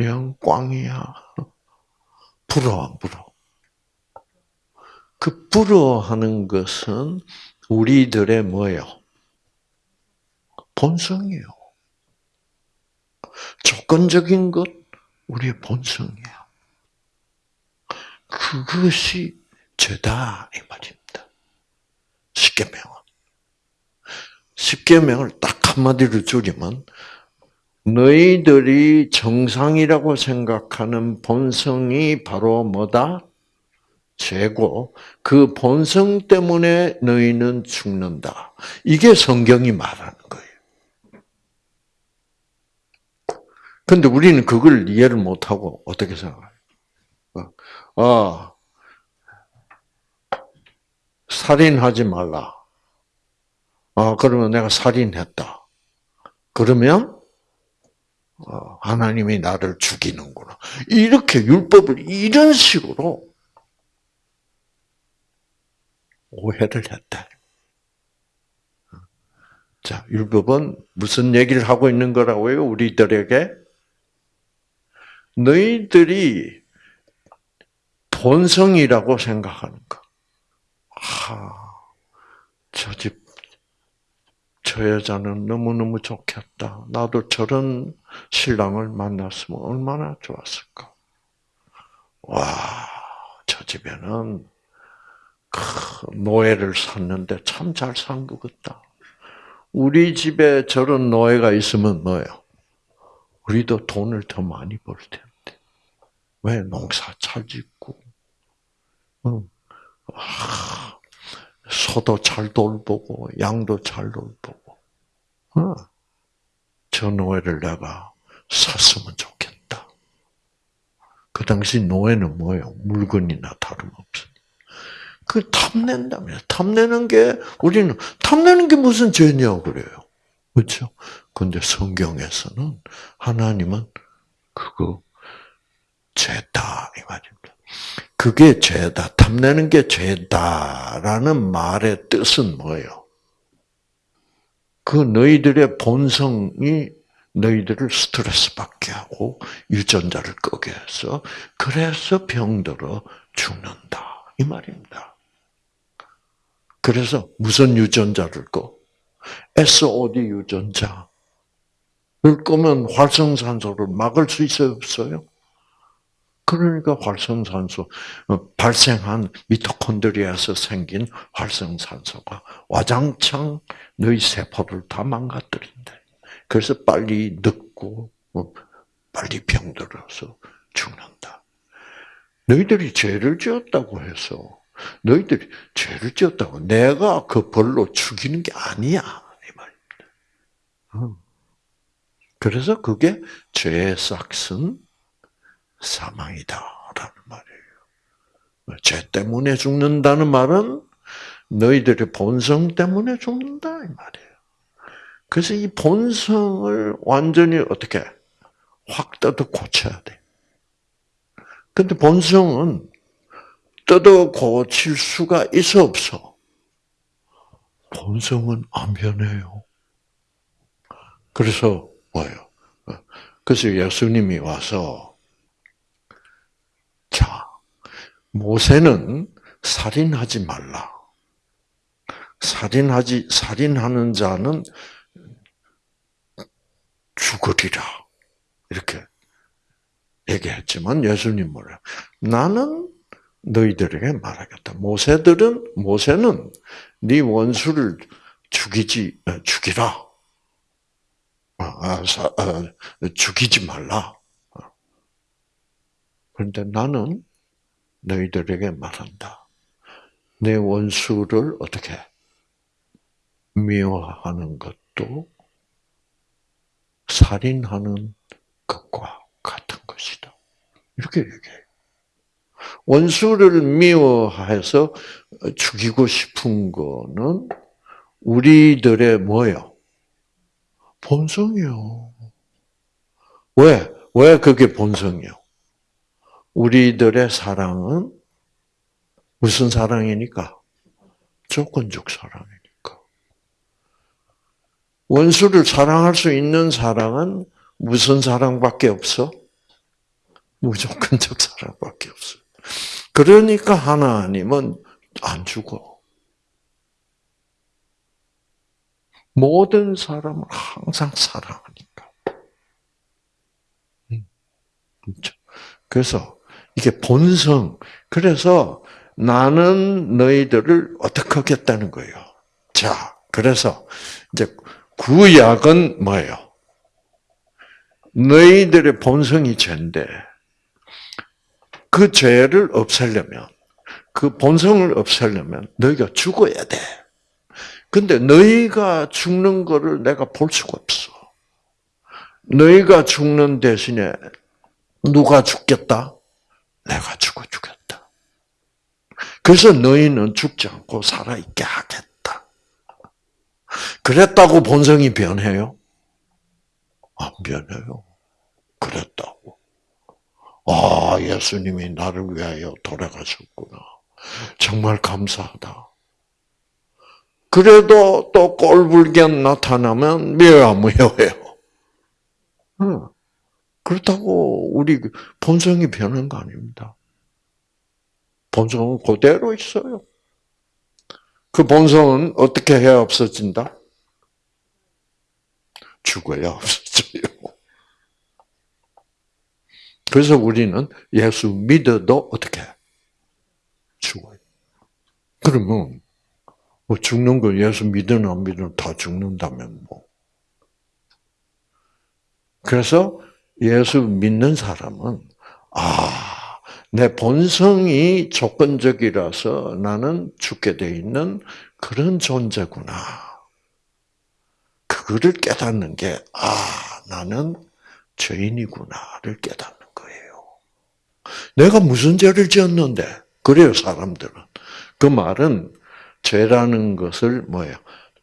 영 꽝이야. 부러워, 안 부러워? 그 부러워하는 것은 우리들의 뭐예요? 본성이에요. 조건적인 것, 우리의 본성이에요. 그것이 죄다 이 말입니다. 십계명은 십계명을 딱 한마디로 줄이면 너희들이 정상이라고 생각하는 본성이 바로 뭐다? 죄고 그 본성 때문에 너희는 죽는다. 이게 성경이 말하는 거예요. 근데 우리는 그걸 이해를 못하고 어떻게 생각해요? 아, 살인하지 말라. 아, 그러면 내가 살인했다. 그러면 어, 하나님이 나를 죽이는구나. 이렇게 율법을 이런 식으로 오해를 했다. 자, 율법은 무슨 얘기를 하고 있는 거라고요? 우리들에게 너희들이 본성이라고 생각하는 거. 하, 저 집, 저 여자는 너무너무 좋겠다. 나도 저런 신랑을 만났으면 얼마나 좋았을까. 와, 저 집에는 노예를 샀는데 참 잘 산 것 같다. 우리 집에 저런 노예가 있으면 뭐예요? 우리도 돈을 더 많이 벌 텐데. 왜 농사 잘 짓고, 응. 소도 잘 돌보고 양도 잘 돌보고 어. 저 노예를 내가 샀으면 좋겠다. 그 당시 노예는 뭐예요? 물건이나 다름없어. 그 탐낸다며. 탐내는 게 우리는 탐내는 게 무슨 죄냐 그래요. 그렇죠? 근데 성경에서는 하나님은 그거 죄다 이 말입니다. 그게 죄다. 탐내는 게 죄다라는 말의 뜻은 뭐예요? 그 너희들의 본성이 너희들을 스트레스 받게 하고 유전자를 끄게 해서 그래서 병들어 죽는다. 이 말입니다. 그래서 무슨 유전자를 꺼? SOD 유전자 를 끄면 활성산소를 막을 수 있어요, 없어요? 그러니까 활성산소 어, 발생한 미토콘드리아에서 생긴 활성산소가 와장창 너희 세포를 다 망가뜨린다. 그래서 빨리 늙고 어, 빨리 병들어서 죽는다. 너희들이 죄를 지었다고 해서 너희들이 죄를 지었다고 내가 그 벌로 죽이는 게 아니야 이 말입니다. 그래서 그게 죄의 싹슨 사망이다라는 말이에요. 죄 때문에 죽는다는 말은 너희들의 본성 때문에 죽는다 이 말이에요. 그래서 이 본성을 완전히 어떻게 확 뜯어 고쳐야 돼. 근데 본성은 뜯어 고칠 수가 있어 없어? 본성은 안 변해요. 그래서 뭐예요? 그래서 예수님이 와서 자 모세는 살인하지 말라. 살인하지 살인하는 자는 죽으리라. 이렇게 얘기했지만 예수님 뭐래? 나는 너희들에게 말하겠다. 모세들은 모세는 네 원수를 죽이지 어, 죽이라. 아, 아, 아, 죽이지 말라. 그런데 나는 너희들에게 말한다. 내 원수를 어떻게 미워하는 것도 살인하는 것과 같은 것이다. 이렇게 얘기해요. 원수를 미워해서 죽이고 싶은 거는 우리들의 뭐요? 본성이요. 왜? 왜 그게 본성이요? 우리들의 사랑은 무슨 사랑이니까? 조건적 사랑이니까. 원수를 사랑할 수 있는 사랑은 무슨 사랑밖에 없어? 무조건적 사랑밖에 없어. 그러니까 하나님은 안 죽어. 모든 사람을 항상 사랑하니까. 음, 그렇죠. 그래서 이게 본성. 그래서 나는 너희들을 어떻게 하겠다는 거예요. 자, 그래서 이제 구약은 뭐예요? 너희들의 본성이 죄인데 그 죄를 없애려면 그 본성을 없애려면 너희가 죽어야 돼. 근데 너희가 죽는 거를 내가 볼 수가 없어. 너희가 죽는 대신에 누가 죽겠다? 내가 죽어 주겠다. 그래서 너희는 죽지 않고 살아있게 하겠다. 그랬다고 본성이 변해요? 안 변해요. 그랬다고. 아, 예수님이 나를 위하여 돌아가셨구나. 정말 감사하다. 그래도 또 꼴불견 나타나면 미워미워해요. 그렇다고 우리 본성이 변한 거 아닙니다. 본성은 그대로 있어요. 그 본성은 어떻게 해야 없어진다? 죽어야 없어져요. 그래서 우리는 예수 믿어도 어떻게 죽어요. 그러면 뭐 죽는 거 예수 믿으나 안 믿으나 다 죽는다면 뭐. 그래서 예수 믿는 사람은 아, 내 본성이 조건적이라서 나는 죽게 돼 있는 그런 존재구나. 그거를 깨닫는 게 아, 나는 죄인이구나를 깨닫는 내가 무슨 죄를 지었는데? 그래요, 사람들은. 그 말은 죄라는 것을 뭐예요?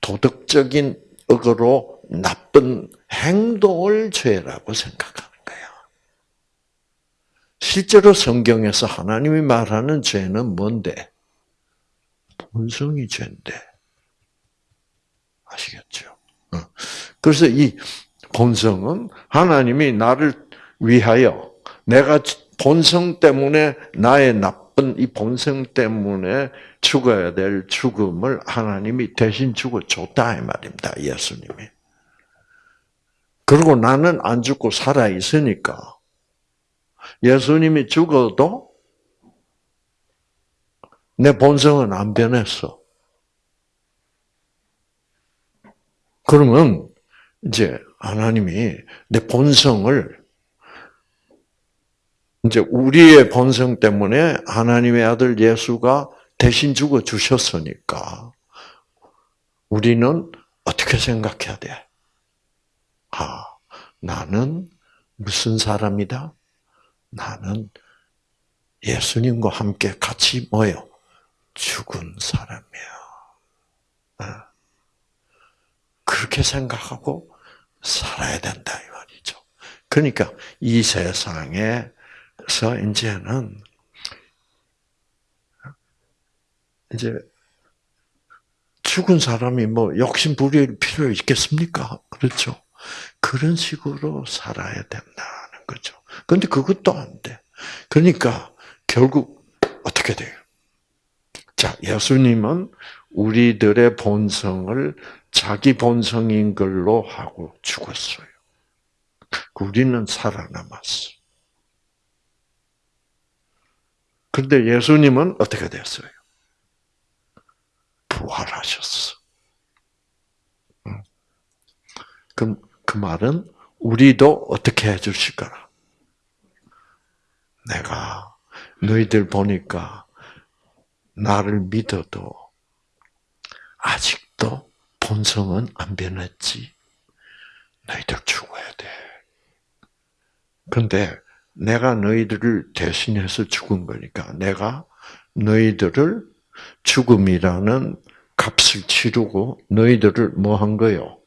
도덕적인 억으로 나쁜 행동을 죄라고 생각하는 거야. 실제로 성경에서 하나님이 말하는 죄는 뭔데? 본성이 죄인데. 아시겠죠? 어. 그래서 이 본성은 하나님이 나를 위하여 내가 본성 때문에 나의 나쁜 이 본성 때문에 죽어야 될 죽음을 하나님이 대신 죽어 줬다 이 말입니다. 예수님이. 그리고 나는 안 죽고 살아 있으니까 예수님이 죽어도 내 본성은 안 변했어. 그러면 이제 하나님이 내 본성을 이제 우리의 본성 때문에 하나님의 아들 예수가 대신 죽어 주셨으니까 우리는 어떻게 생각해야 돼? 아, 나는 무슨 사람이다? 나는 예수님과 함께 같이 모여 죽은 사람이야. 아, 그렇게 생각하고 살아야 된다 이 말이죠. 그러니까 이 세상에서 이제는 이제 죽은 사람이 뭐 욕심 부릴 필요 있겠습니까? 그렇죠. 그런 식으로 살아야 된다는 거죠. 그런데 그것도 안 돼. 그러니까 결국 어떻게 돼요? 자, 예수님은 우리들의 본성을 자기 본성인 걸로 하고 죽었어요. 우리는 살아남았어. 그런데 예수님은 어떻게 됐어요? 부활하셨어. 그럼 그 말은 우리도 어떻게 해주실 거라? 내가 너희들 보니까 나를 믿어도 아직도 본성은 안 변했지. 너희들 죽어야 돼. 근데 내가 너희들을 대신해서 죽은 거니까 내가 너희들을 죽음이라는 값을 치르고 너희들을 뭐 한 거요?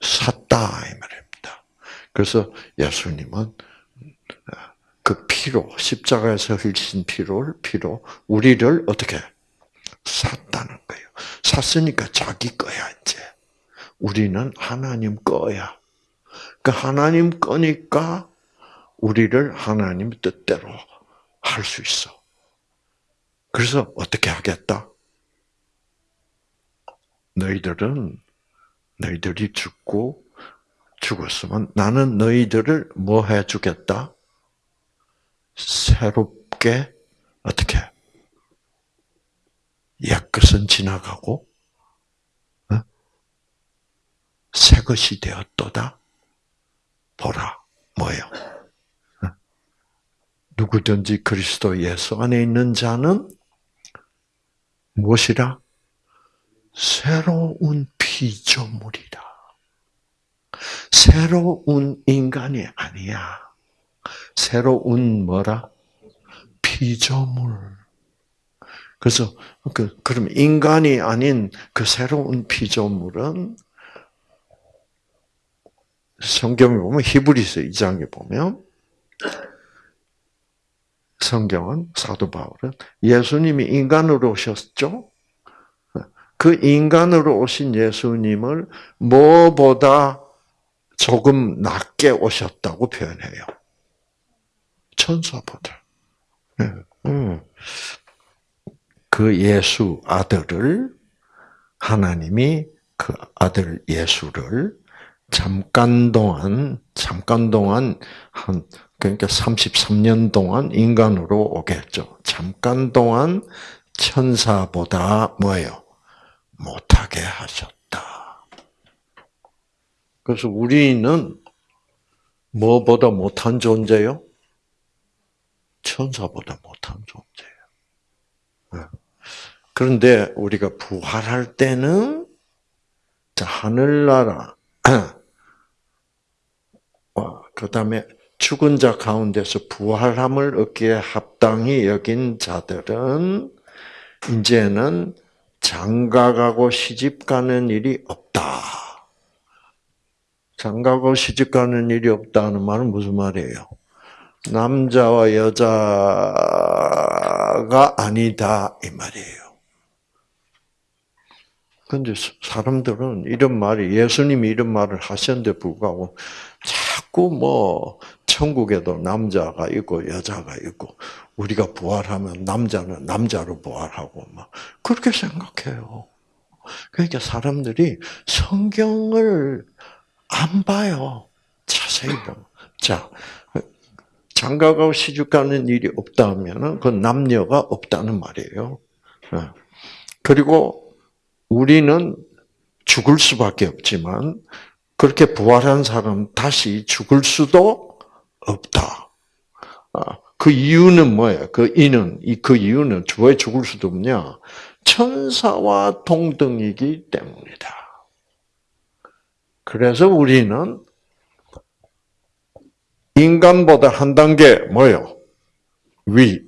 샀다 이 말입니다. 그래서 예수님은 그 피로 십자가에서 흘리신 피로를 피로 우리를 어떻게 샀다는 거예요. 샀으니까 자기 거야 이제. 우리는 하나님 거야. 그 하나님 거니까 우리를 하나님 뜻대로 할 수 있어. 그래서 어떻게 하겠다? 너희들은 너희들이 죽고 죽었으면 나는 너희들을 뭐 해주겠다? 새롭게 어떻게 옛 것은 지나가고 어? 새 것이 되었도다. 보라 뭐요? 어? 누구든지 그리스도 예수 안에 있는 자는 무엇이라? 새로운 피조물이다. 새로운 인간이 아니야. 새로운 뭐라? 피조물. 그래서 그 그럼 인간이 아닌 그 새로운 피조물은 성경에 보면 히브리서 2장에 보면 성경은 사도 바울은 예수님이 인간으로 오셨죠. 그 인간으로 오신 예수님을 뭐보다 조금 낮게 오셨다고 표현해요. 천사보다. 네. 음. 그 예수 아들을 하나님이 그 아들 예수를 잠깐 동안 잠깐 동안 한 그러니까 33년 동안 인간으로 오게 했죠. 잠깐 동안 천사보다 뭐예요? 못하게 하셨다. 그래서 우리는 뭐보다 못한 존재요? 천사보다 못한 존재예요. 네. 그런데 우리가 부활할 때는 하늘나라, 그 다음에 죽은 자 가운데서 부활함을 얻기에 합당히 여긴 자들은 이제는 장가가고 시집가는 일이 없다. 장가고 시집가는 일이 없다는 말은 무슨 말이에요? 남자와 여자가 아니다 이 말이에요. 근데 사람들은 이런 말이 예수님이 이런 말을 하셨는데 불구하고 자꾸 뭐 천국에도 남자가 있고 여자가 있고 우리가 부활하면 남자는 남자로 부활하고 막 그렇게 생각해요. 그러니까 사람들이 성경을 안 봐요. 자세히 보면. 자, 장가가고 시집 가는 일이 없다면 그 남녀가 없다는 말이에요. 예. 그리고 우리는 죽을 수밖에 없지만 그렇게 부활한 사람 다시 죽을 수도 없다. 아, 그 이유는 뭐예요? 그 이는 그 이유는 왜 죽을 수도 없냐? 천사와 동등이기 때문이다. 그래서 우리는 인간보다 한 단계 뭐요? 위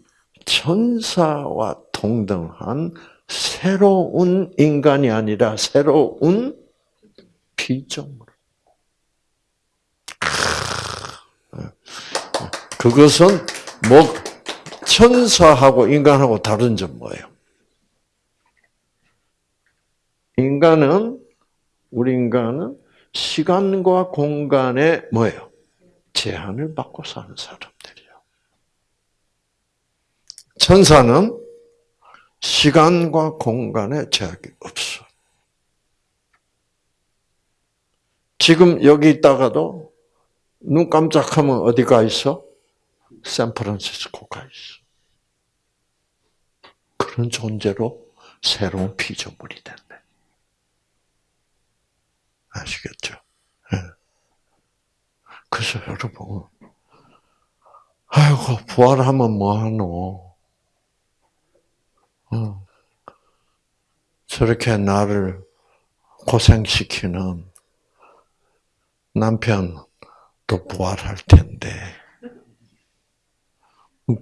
천사와 동등한 새로운 인간이 아니라 새로운 피조물. 그것은 뭐 천사하고 인간하고 다른 점 뭐예요? 인간은 우리 인간은 시간과 공간에 뭐예요? 제한을 받고 사는 사람들이에요. 천사는 시간과 공간에 제약이 없어. 지금 여기 있다가도 눈 깜짝하면 어디 가 있어? 샌프란시스코가 있어. 그런 존재로 새로운 피조물이 된대. 아시겠죠? 네. 그래서 여러분, 아이고, 부활하면 뭐하노? 어. 저렇게 나를 고생시키는 남편도 부활할 텐데,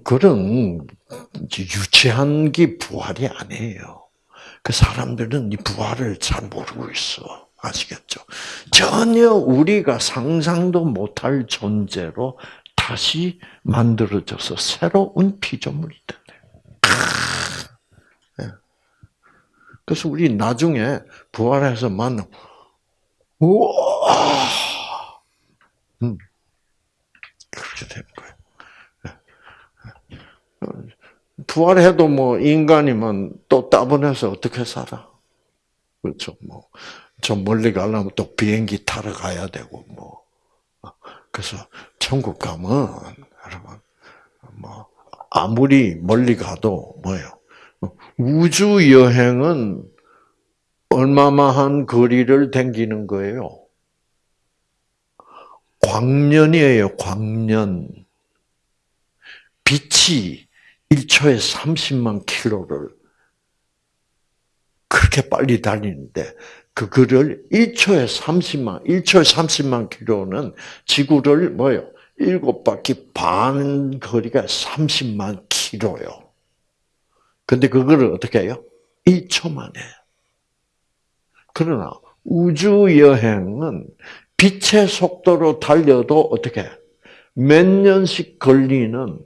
그런 유치한 게 부활이 아니에요. 그 사람들은 이 부활을 잘 모르고 있어. 아시겠죠? 전혀 우리가 상상도 못할 존재로 다시 만들어져서 새로운 피조물이 된대 예. 그래서 우리 나중에 부활해서 만나, 우와! 음. 그렇게 되는 거예요. 부활해도 뭐 인간이면 또 따분해서 어떻게 살아? 그렇죠. 뭐, 저 멀리 가려면 또 비행기 타러 가야 되고, 뭐. 그래서 천국 가면, 여러분, 뭐, 아무리 멀리 가도 뭐예요? 우주 여행은 얼마만한 거리를 댕기는 거예요? 광년이에요, 광년. 빛이 1초에 30만 킬로를 그렇게 빨리 달리는데 그거를 1초에 30만, 1초에 30만 킬로는 지구를 뭐요? 일곱 바퀴 반 거리가 30만 킬로요. 근데 그거를 어떻게 해요? 1초 만에. 그러나 우주 여행은 빛의 속도로 달려도 어떻게 몇 년씩 걸리는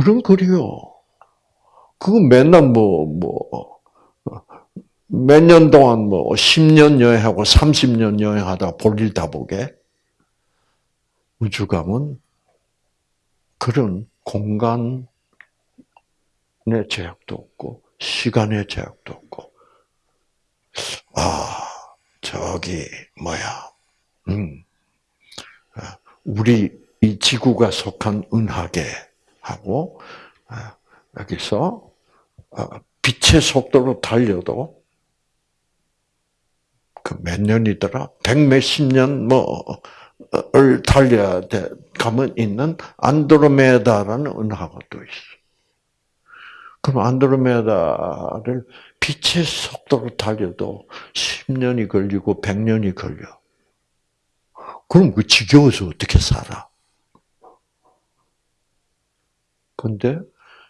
그런 거리요. 그거 맨날 뭐, 뭐, 몇 년 동안 뭐, 10년 여행하고 30년 여행하다 볼일 다 보게. 우주 가면 그런 공간의 제약도 없고, 시간의 제약도 없고, 아, 저기, 뭐야, 음, 아, 우리 이 지구가 속한 은하계, 하고 아, 여기서 아, 빛의 속도로 달려도 그 몇 년이더라? 백 몇십 년 뭐를 달려야 돼 가면 있는 안드로메다라는 은하가 또 있어. 그럼 안드로메다를 빛의 속도로 달려도 10년이 걸리고 100년이 걸려. 그럼 그 지겨워서 어떻게 살아? 근데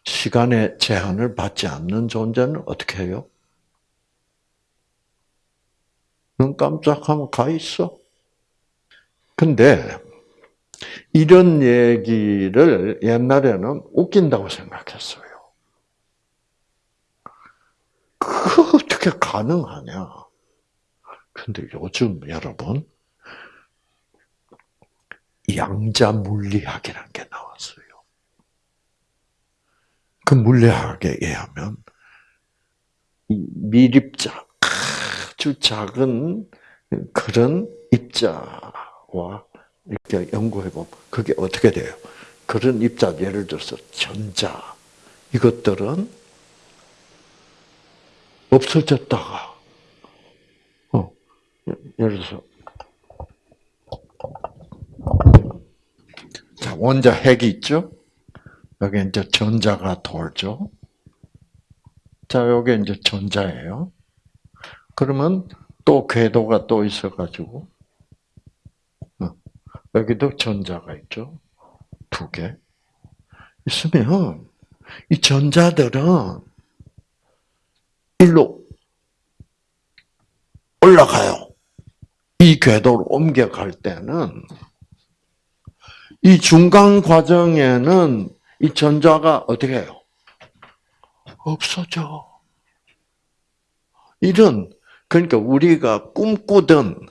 시간의 제한을 받지 않는 존재는 어떻게 해요? 눈 깜짝하면 가 있어. 근데 이런 얘기를 옛날에는 웃긴다고 생각했어요. 그 어떻게 가능하냐? 근데 요즘 여러분 양자 물리학이라는 게 나왔어요. 그 물리학에 의하면 미립자 아주 작은 그런 입자와 이렇게 연구해 보면 그게 어떻게 돼요? 그런 입자 예를 들어서 전자 이것들은 없어졌다가 어, 예를 들어서 자 원자 핵이 있죠. 여기 이제 전자가 돌죠. 자 여기 이제 전자예요. 그러면 또 궤도가 또 있어가지고 어, 여기도 전자가 있죠. 두 개. 있으면 이 전자들은 일로 올라가요. 이 궤도로 옮겨갈 때는 이 중간 과정에는 이 전자가 어떻게 해요? 없어져. 이런 그러니까 우리가 꿈꾸던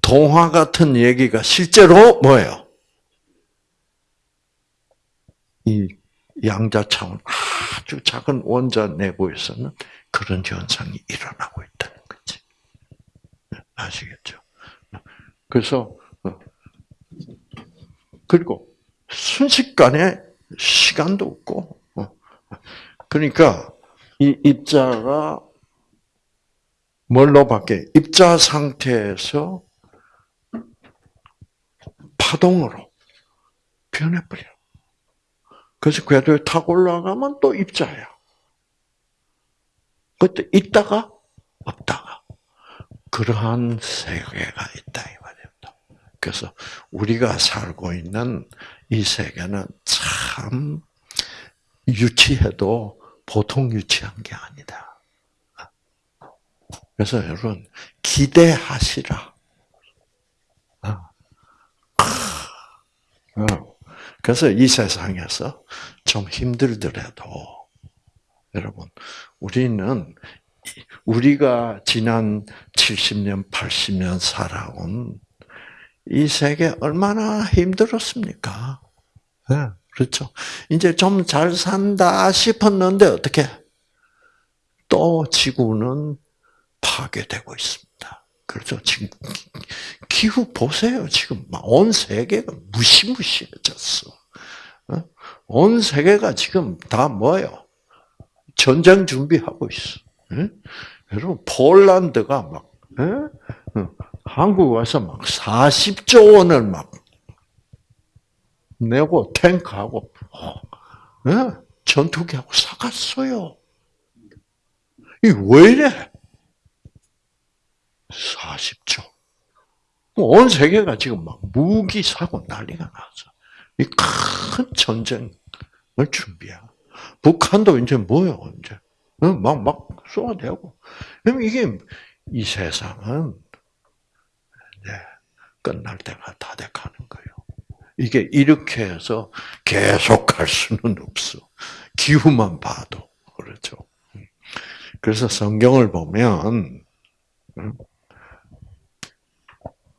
동화 같은 얘기가 실제로 뭐예요? 이 양자 차원 아주 작은 원자 내부에서는 그런 현상이 일어나고 있다는 거지. 아시겠죠? 그래서 어, 그리고 순식간에 시간도 없고 어, 그러니까 이 입자가 뭘로 바뀌어? 입자 상태에서 파동으로 변해버려. 그래서 궤도에 타고 올라가면 또 입자야. 그때 있다가 없다가 그러한 세계가 있다 이 말입니다. 그래서 우리가 살고 있는 이 세계는 참 유치해도 보통 유치한 게 아니다. 그래서 여러분 기대하시라. 아. 어. 그래서 이 세상에서 좀 힘들더라도 여러분 우리는 우리가 지난 70년, 80년 살아온 이 세계 얼마나 힘들었습니까? 네, 그렇죠. 이제 좀 잘 산다 싶었는데 어떻게? 또 지구는 파괴되고 있습니다. 그렇죠. 지금 기후 보세요. 지금 온 세계가 무시무시해졌어. 어? 온 세계가 지금 다 뭐예요? 전쟁 준비하고 있어. 여러분 폴란드가 막 어? 한국 와서 막 40조 원을 막 내고 탱크하고 전투기하고 사갔어요. 이왜 이래? 40조. 온 세계가 지금 막 무기 사고 난리가 났어. 이큰 전쟁을 준비해. 북한도 이제 뭐요, 이제. 막, 막 쏘아대고. 그럼 이게, 이 세상은, 이제, 끝날 때가 다 돼가는 거예요. 이게 이렇게 해서 계속 갈 수는 없어. 기후만 봐도. 그렇죠. 그래서 성경을 보면,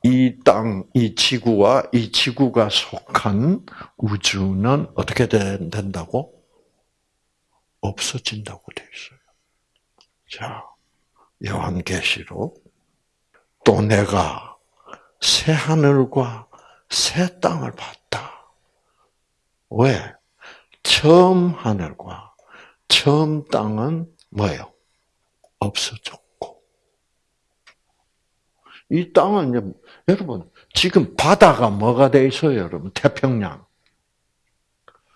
이 땅, 이 지구와 이 지구가 속한 우주는 어떻게 된다고? 없어진다고 되어 있어요. 자, 요한계시록 또 내가 새 하늘과 새 땅을 봤다. 왜? 처음 하늘과 처음 땅은 뭐예요? 없어졌고. 이 땅은 여러분, 지금 바다가 뭐가 돼 있어요, 여러분? 태평양.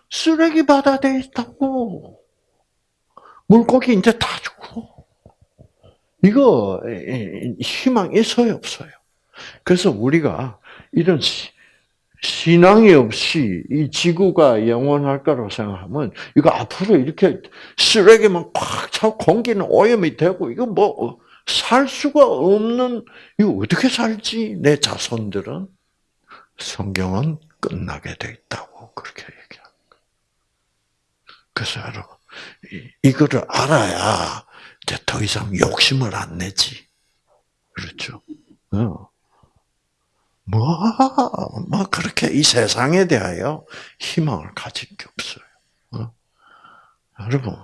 쓰레기 바다 돼 있다고. 물고기 이제 다 죽고. 이거 희망 있어요, 없어요? 그래서 우리가 이런 신앙이 없이 이 지구가 영원할 거라고 생각하면 이거 앞으로 이렇게 쓰레기만 꽉 차고 공기는 오염이 되고 이거 뭐 살 수가 없는 이거 어떻게 살지 내 자손들은 성경은 끝나게 돼 있다고 그렇게 얘기합니다. 그래서 여러분 이거를 알아야 이제 더 이상 욕심을 안 내지. 그렇죠? 어. 뭐, 뭐, 그렇게 이 세상에 대하여 희망을 가진 게 없어요. 어? 여러분,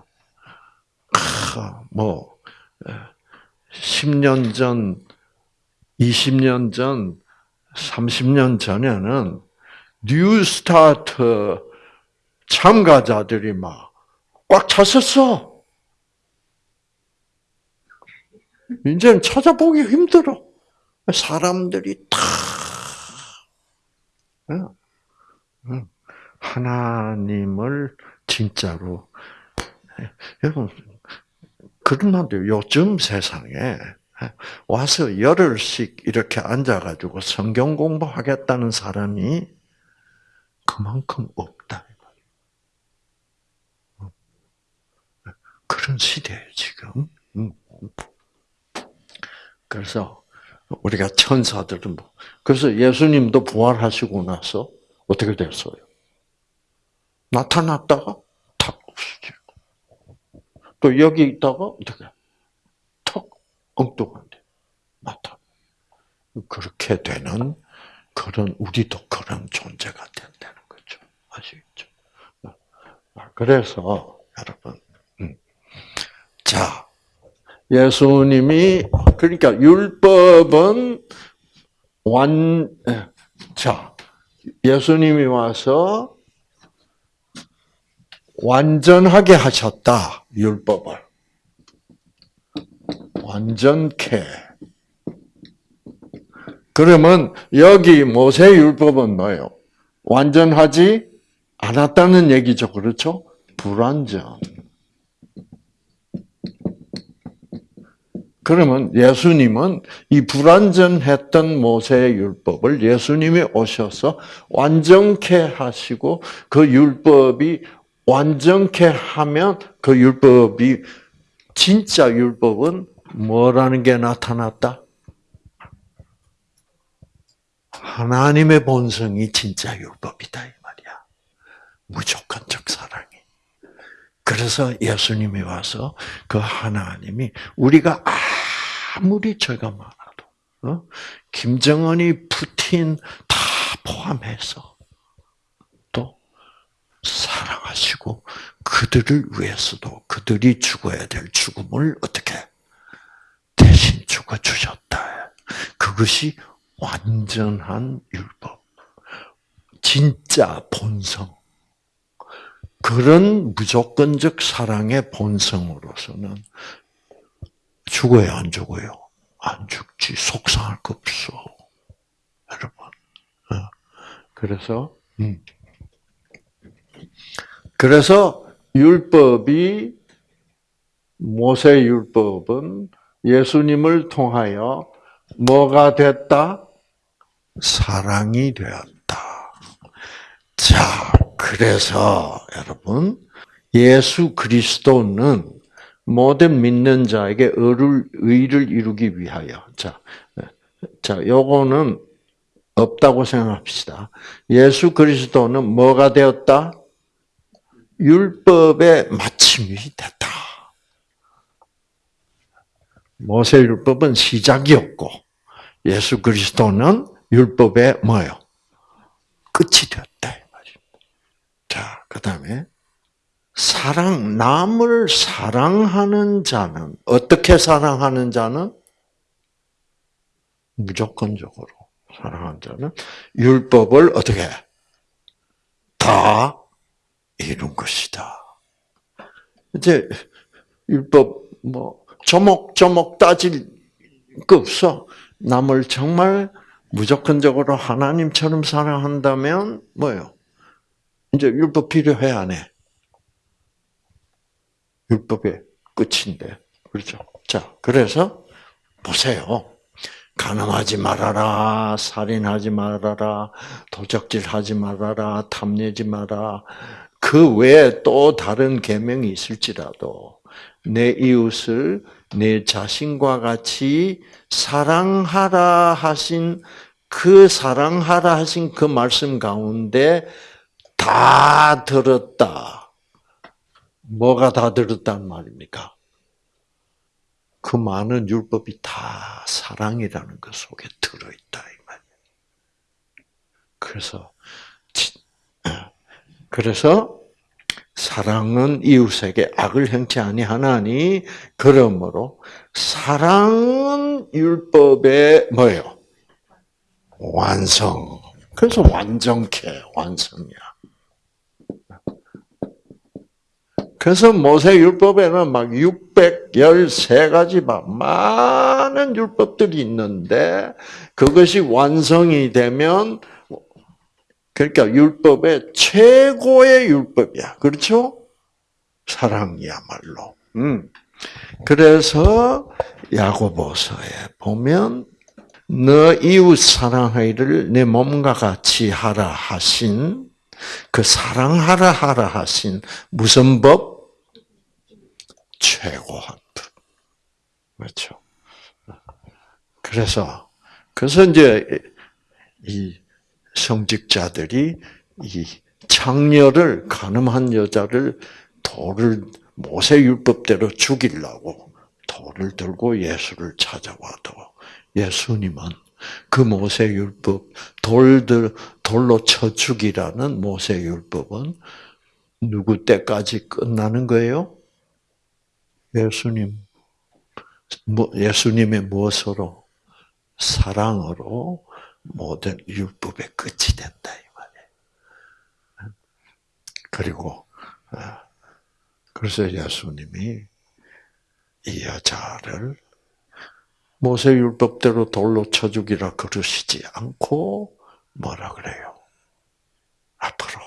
뭐, 10년 전, 20년 전, 30년 전에는 new start 참가자들이 막 꽉 찼었어. 이제는 찾아보기 힘들어. 사람들이 다 하나님을 진짜로. 여러분 그런데 요즘 세상에 와서 열흘씩 이렇게 앉아가지고 성경 공부하겠다는 사람이 그만큼 없다. 그런 시대에 지금. 그래서 우리가 천사들은 뭐 그래서 예수님도 부활하시고 나서 어떻게 됐어요? 나타났다가 탁 없어지고 또 여기 있다가 어떻게 턱 엉뚱한데 나타. 그렇게 되는 그런 우리도 그런 존재가 된다는 거죠. 아시겠죠? 그래서 여러분, 음. 자 예수님이 그러니까 율법은 완 자, 예수님이 와서 완전하게 하셨다, 율법을. 완전케. 그러면 여기 모세 율법은 뭐예요? 완전하지 않았다는 얘기죠. 그렇죠? 불완전. 그러면 예수님은 이 불완전했던 모세의 율법을 예수님이 오셔서 완전케 하시고 그 율법이 완전케 하면 그 율법이 진짜 율법은 뭐라는 게 나타났다? 하나님의 본성이 진짜 율법이다 이 말이야. 무조건적 사랑이. 그래서 예수님이 와서 그 하나님이 우리가 아무리 죄가 많아도 어? 김정은이 푸틴 다 포함해서 또 사랑하시고 그들을 위해서도 그들이 죽어야 될 죽음을 어떻게 대신 죽어 주셨다. 그것이 완전한 율법, 진짜 본성. 그런 무조건적 사랑의 본성으로서는 죽어요, 안 죽어요? 안 죽지. 속상할 거 없어. 여러분. 어. 그래서, 음. 그래서 율법이, 모세 율법은 예수님을 통하여 뭐가 됐다? 사랑이 되었다. 자, 그래서 여러분, 예수 그리스도는 모든 믿는 자에게 의를, 의를 이루기 위하여. 자, 자, 요거는 없다고 생각합시다. 예수 그리스도는 뭐가 되었다? 율법의 마침이 됐다. 모세 율법은 시작이었고, 예수 그리스도는 율법의 뭐요? 끝이 되었다. 자, 그 다음에 사랑, 남을 사랑하는 자는, 어떻게 사랑하는 자는? 무조건적으로 사랑하는 자는 율법을 어떻게 다 이룬 것이다. 이제 율법 뭐 조목조목 따질 거 없어. 남을 정말 무조건적으로 하나님처럼 사랑한다면 뭐요? 이제 율법 필요해 안 해? 율법의 끝인데. 그렇죠? 자, 그래서 보세요. 가늠하지 말아라, 살인하지 말아라, 도적질하지 말아라, 탐내지 마라. 그 외에 또 다른 계명이 있을지라도 내 이웃을 내 자신과 같이 사랑하라 하신 그 사랑하라 하신 그 말씀 가운데 다 들었다. 뭐가 다 들었단 말입니까? 그 많은 율법이 다 사랑이라는 것 속에 들어있다. 그래서 그래서 사랑은 이웃에게 악을 행치 아니하나니 그러므로 사랑은 율법의 뭐예요? 완성. 그래서 완전케 완성이야. 그래서 모세율법에는 막 613가지 많은 율법들이 있는데 그것이 완성이 되면 그러니까 율법의 최고의 율법이야. 그렇죠? 사랑이야말로. 음. 그래서 야고보서에 보면 너 이웃 사랑하기를 내 몸과 같이 하라 하신 그 사랑하라 하라 하신 무슨 법? 최고한 법. 그렇죠. 그래서 그래서 이제 이 성직자들이 이 창녀를 가늠한 여자를 돌을 모세 율법대로 죽이려고 돌을 들고 예수를 찾아와도 예수님은 그 모세 율법 돌들 돌로 쳐 죽이라는 모세 율법은 누구 때까지 끝나는 거예요? 예수님 뭐, 예수님의 무엇으로 사랑으로 모든 율법의 끝이 된다 이 말이에요. 그리고 어, 그래서 예수님이 이 여자를 모세 율법대로 돌로 쳐 죽이라 그러시지 않고 뭐라 그래요? 앞으로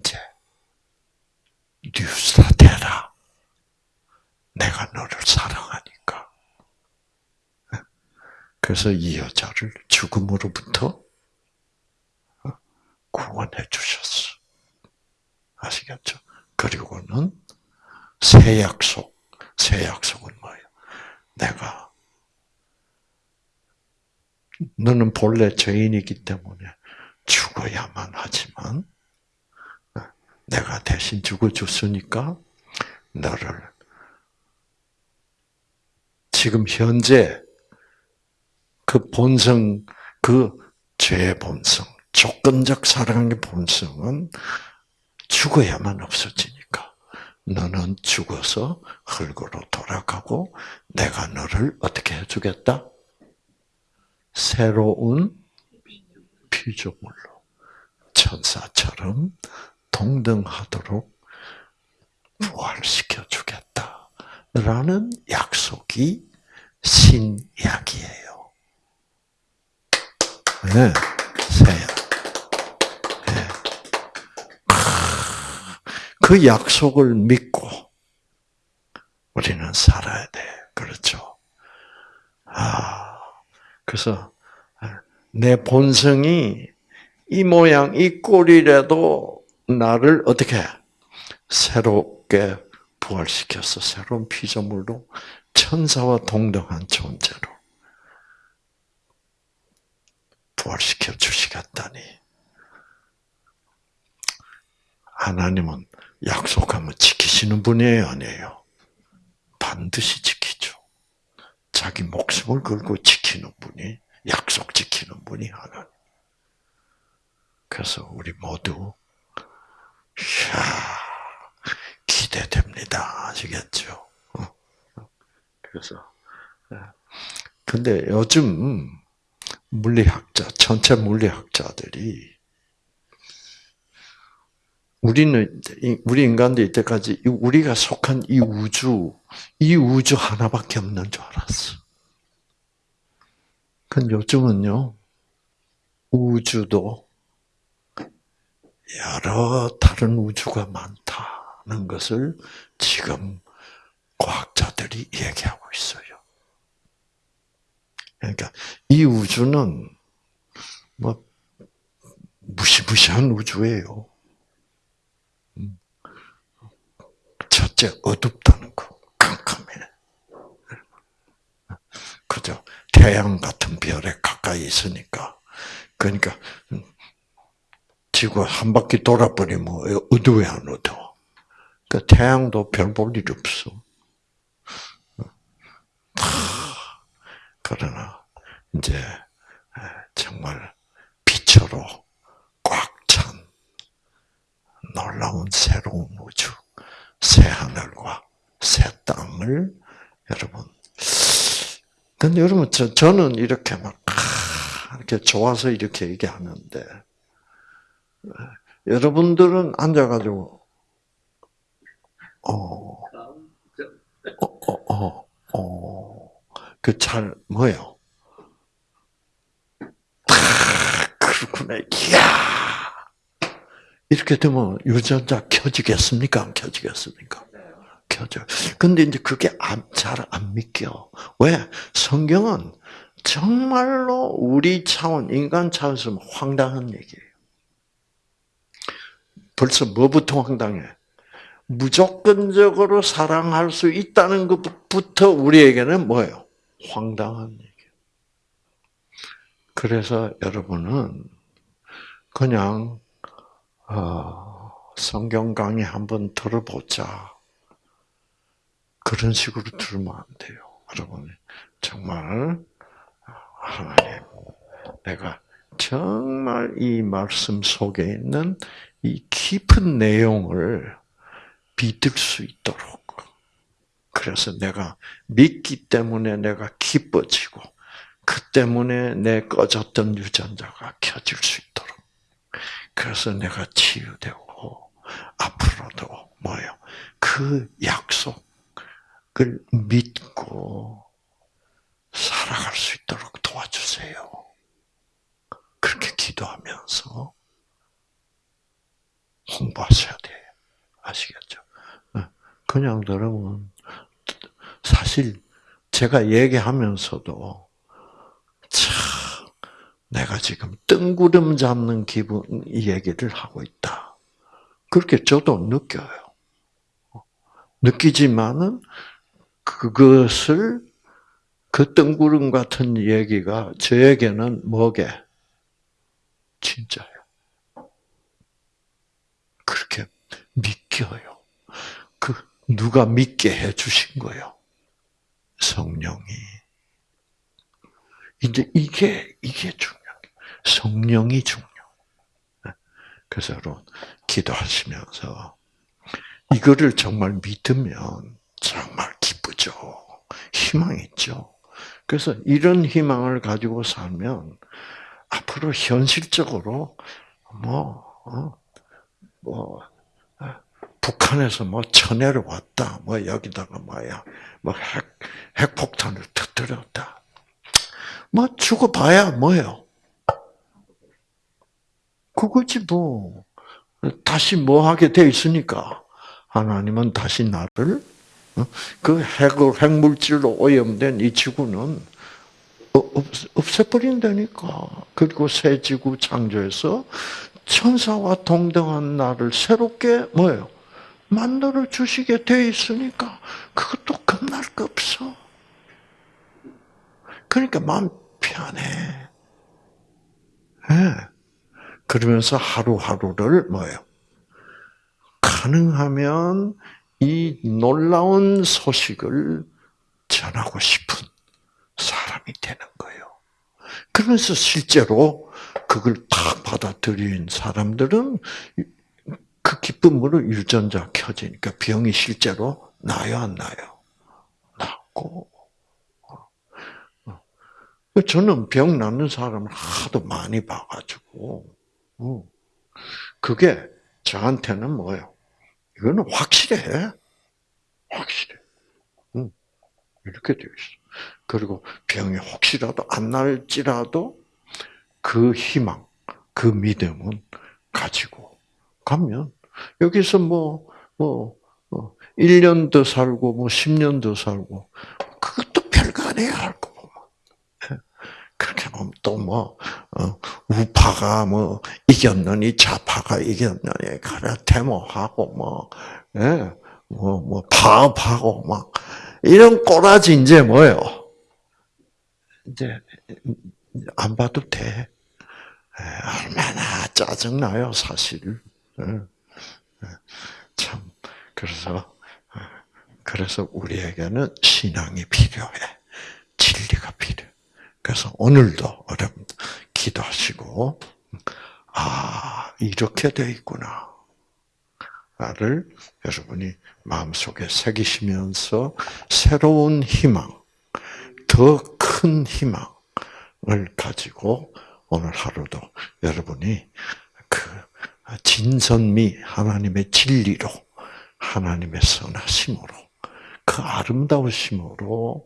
이제 뉴스타 되라. 내가 너를 사랑하니까. 그래서 이 여자를 죽음으로부터 구원해 주셨어. 아시겠죠? 그리고는 새 약속. 새 약속은 뭐예요? 내가 너는 본래 죄인이기 때문에 죽어야만 하지만 내가 대신 죽어줬으니까 너를 지금 현재 그 본성, 그 죄의 본성, 조건적 사랑의 본성은 죽어야만 없어지니까 너는 죽어서 흙으로 돌아가고 내가 너를 어떻게 해주겠다? 새로운 피조물로 천사처럼 동등하도록 부활시켜 주겠다 라는 약속이 신약이에요. 네, 새약. 네. 그 약속을 믿고 우리는 살아야 돼. 그렇죠? 아. 그래서 내 본성이 이 모양, 이 꼴이라도 나를 어떻게 새롭게 부활시켜서 새로운 피조물로 천사와 동등한 존재로 부활시켜 주시겠다니. 하나님은 약속하면 지키시는 분이에요, 아니에요? 반드시 지키죠. 자기 목숨을 걸고 지키는 분이 약속 지키는 분이 하나님. 그래서 우리 모두 야 기대됩니다. 아시겠죠? 어. 그래서 예. 근데 요즘 물리학자 전체 물리학자들이 우리는 우리 인간들 이때까지 우리가 속한 이 우주 이 우주 하나밖에 없는 줄 알았어. 근데 요즘은요 우주도 여러 다른 우주가 많다는 것을 지금 과학자들이 얘기하고 있어요. 그러니까 이 우주는 뭐 무시무시한 우주예요. 첫째 어둡다는 거, 깜깜해. 그죠? 태양 같은 별에 가까이 있으니까. 그러니까 지구 한 바퀴 돌아버리면 어두워 안 어두워. 그 태양도 별 볼 일 없어. 그러나 이제 정말 빛으로 꽉 찬 놀라운 새로운 우주, 새 하늘과 새 땅을 여러분. 근데 여러분 저 저는 이렇게 막 이렇게 좋아서 이렇게 얘기하는데 여러분들은 앉아가지고 어, 어, 어, 어, 어, 그 잘 뭐요? 그렇구나. 이야. 이렇게 되면 유전자 켜지겠습니까? 안 켜지겠습니까? 켜져. 근데 이제 그게 잘 안 믿겨. 왜? 성경은 정말로 우리 차원, 인간 차원에서 황당한 얘기예요. 벌써 뭐부터 황당해? 무조건적으로 사랑할 수 있다는 것부터 우리에게는 뭐예요? 황당한 얘기. 그래서 여러분은 그냥 어, 성경 강의 한번 들어보자. 그런 식으로 들으면 안 돼요. 여러분 정말 하나님 내가 정말 이 말씀 속에 있는 이 깊은 내용을 믿을 수 있도록. 그래서 내가 믿기 때문에 내가 기뻐지고, 그 때문에 내 꺼졌던 유전자가 켜질 수 있도록. 그래서 내가 치유되고, 앞으로도 뭐요? 그 약속을 믿고 살아갈 수 있도록 도와주세요. 그렇게 기도하면서 홍보하셔야 돼요. 아시겠죠? 어, 그냥 들으면 사실 제가 얘기하면서도 참 내가 지금 뜬구름 잡는 기분 얘기를 하고 있다. 그렇게 저도 느껴요. 느끼지만은 그것을 그 뜬구름 같은 얘기가 저에게는 뭐게 진짜예요. 그렇게 믿겨요. 그 누가 믿게 해 주신 거예요. 성령이. 이제 이게 이게 중요해요. 성령이 중요. 그래서 여러분 기도하시면서 이거를 정말 믿으면 정말 기쁘죠. 희망 있죠. 그래서 이런 희망을 가지고 살면 앞으로 현실적으로 뭐, 어, 뭐 북한에서 뭐 천해를 왔다. 뭐 여기다가 뭐야. 뭐 핵, 핵폭탄을 터뜨렸다. 뭐 죽어봐야 뭐요. 그거지 뭐. 다시 뭐 하게 돼 있으니까. 하나님은 다시 나를 어? 그 핵을 핵물질로 오염된 이 지구는 없애버린다니까. 그리고 새 지구 창조해서 천사와 동등한 나를 새롭게 뭐예요? 만들어 주시게 돼 있으니까 그것도 겁날 거 없어. 그러니까 마음 편해. 네. 그러면서 하루하루를 뭐예요? 가능하면 이 놀라운 소식을 전하고 싶은 사람이 되는 거예요. 그러면서 실제로 그걸 딱 받아들인 사람들은 그 기쁨으로 유전자 켜지니까 병이 실제로 나요, 안 나요? 낫고. 저는 병 낫는 사람을 하도 많이 봐가지고, 어. 그게 저한테는 뭐예요? 이거는 확실해. 확실해. 이렇게 되어 있어. 그리고 병이 혹시라도 안 날지라도 그 희망, 그 믿음은 가지고 가면 여기서 뭐, 뭐, 뭐 1년 더 살고 뭐 10년 더 살고 그것도 별거 아니야 알고 보면. 예. 그렇게 보면 또뭐 어, 우파가 뭐 이겼느니 좌파가 이겼느니 가라 데모하고 뭐 예, 뭐, 뭐 파업하고 막 이런 꼬라지 이제 뭐예요? 이제 안 봐도 돼. 얼마나 짜증 나요, 사실. 참 그래서 그래서 우리에게는 신앙이 필요해. 진리가 필요해. 그래서 오늘도 여러분 기도하시고 아 이렇게 돼 있구나. 를 여러분이 마음속에 새기시면서 새로운 희망, 더 큰 희망을 가지고 오늘 하루도 여러분이 그 진선미 하나님의 진리로 하나님의 선하심으로 그 아름다우심으로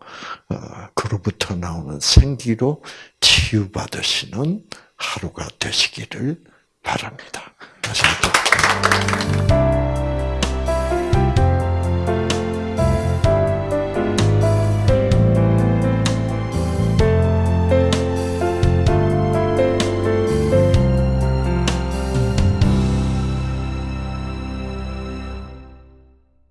어, 그로부터 나오는 생기로 치유받으시는 하루가 되시기를 바랍니다. 한번.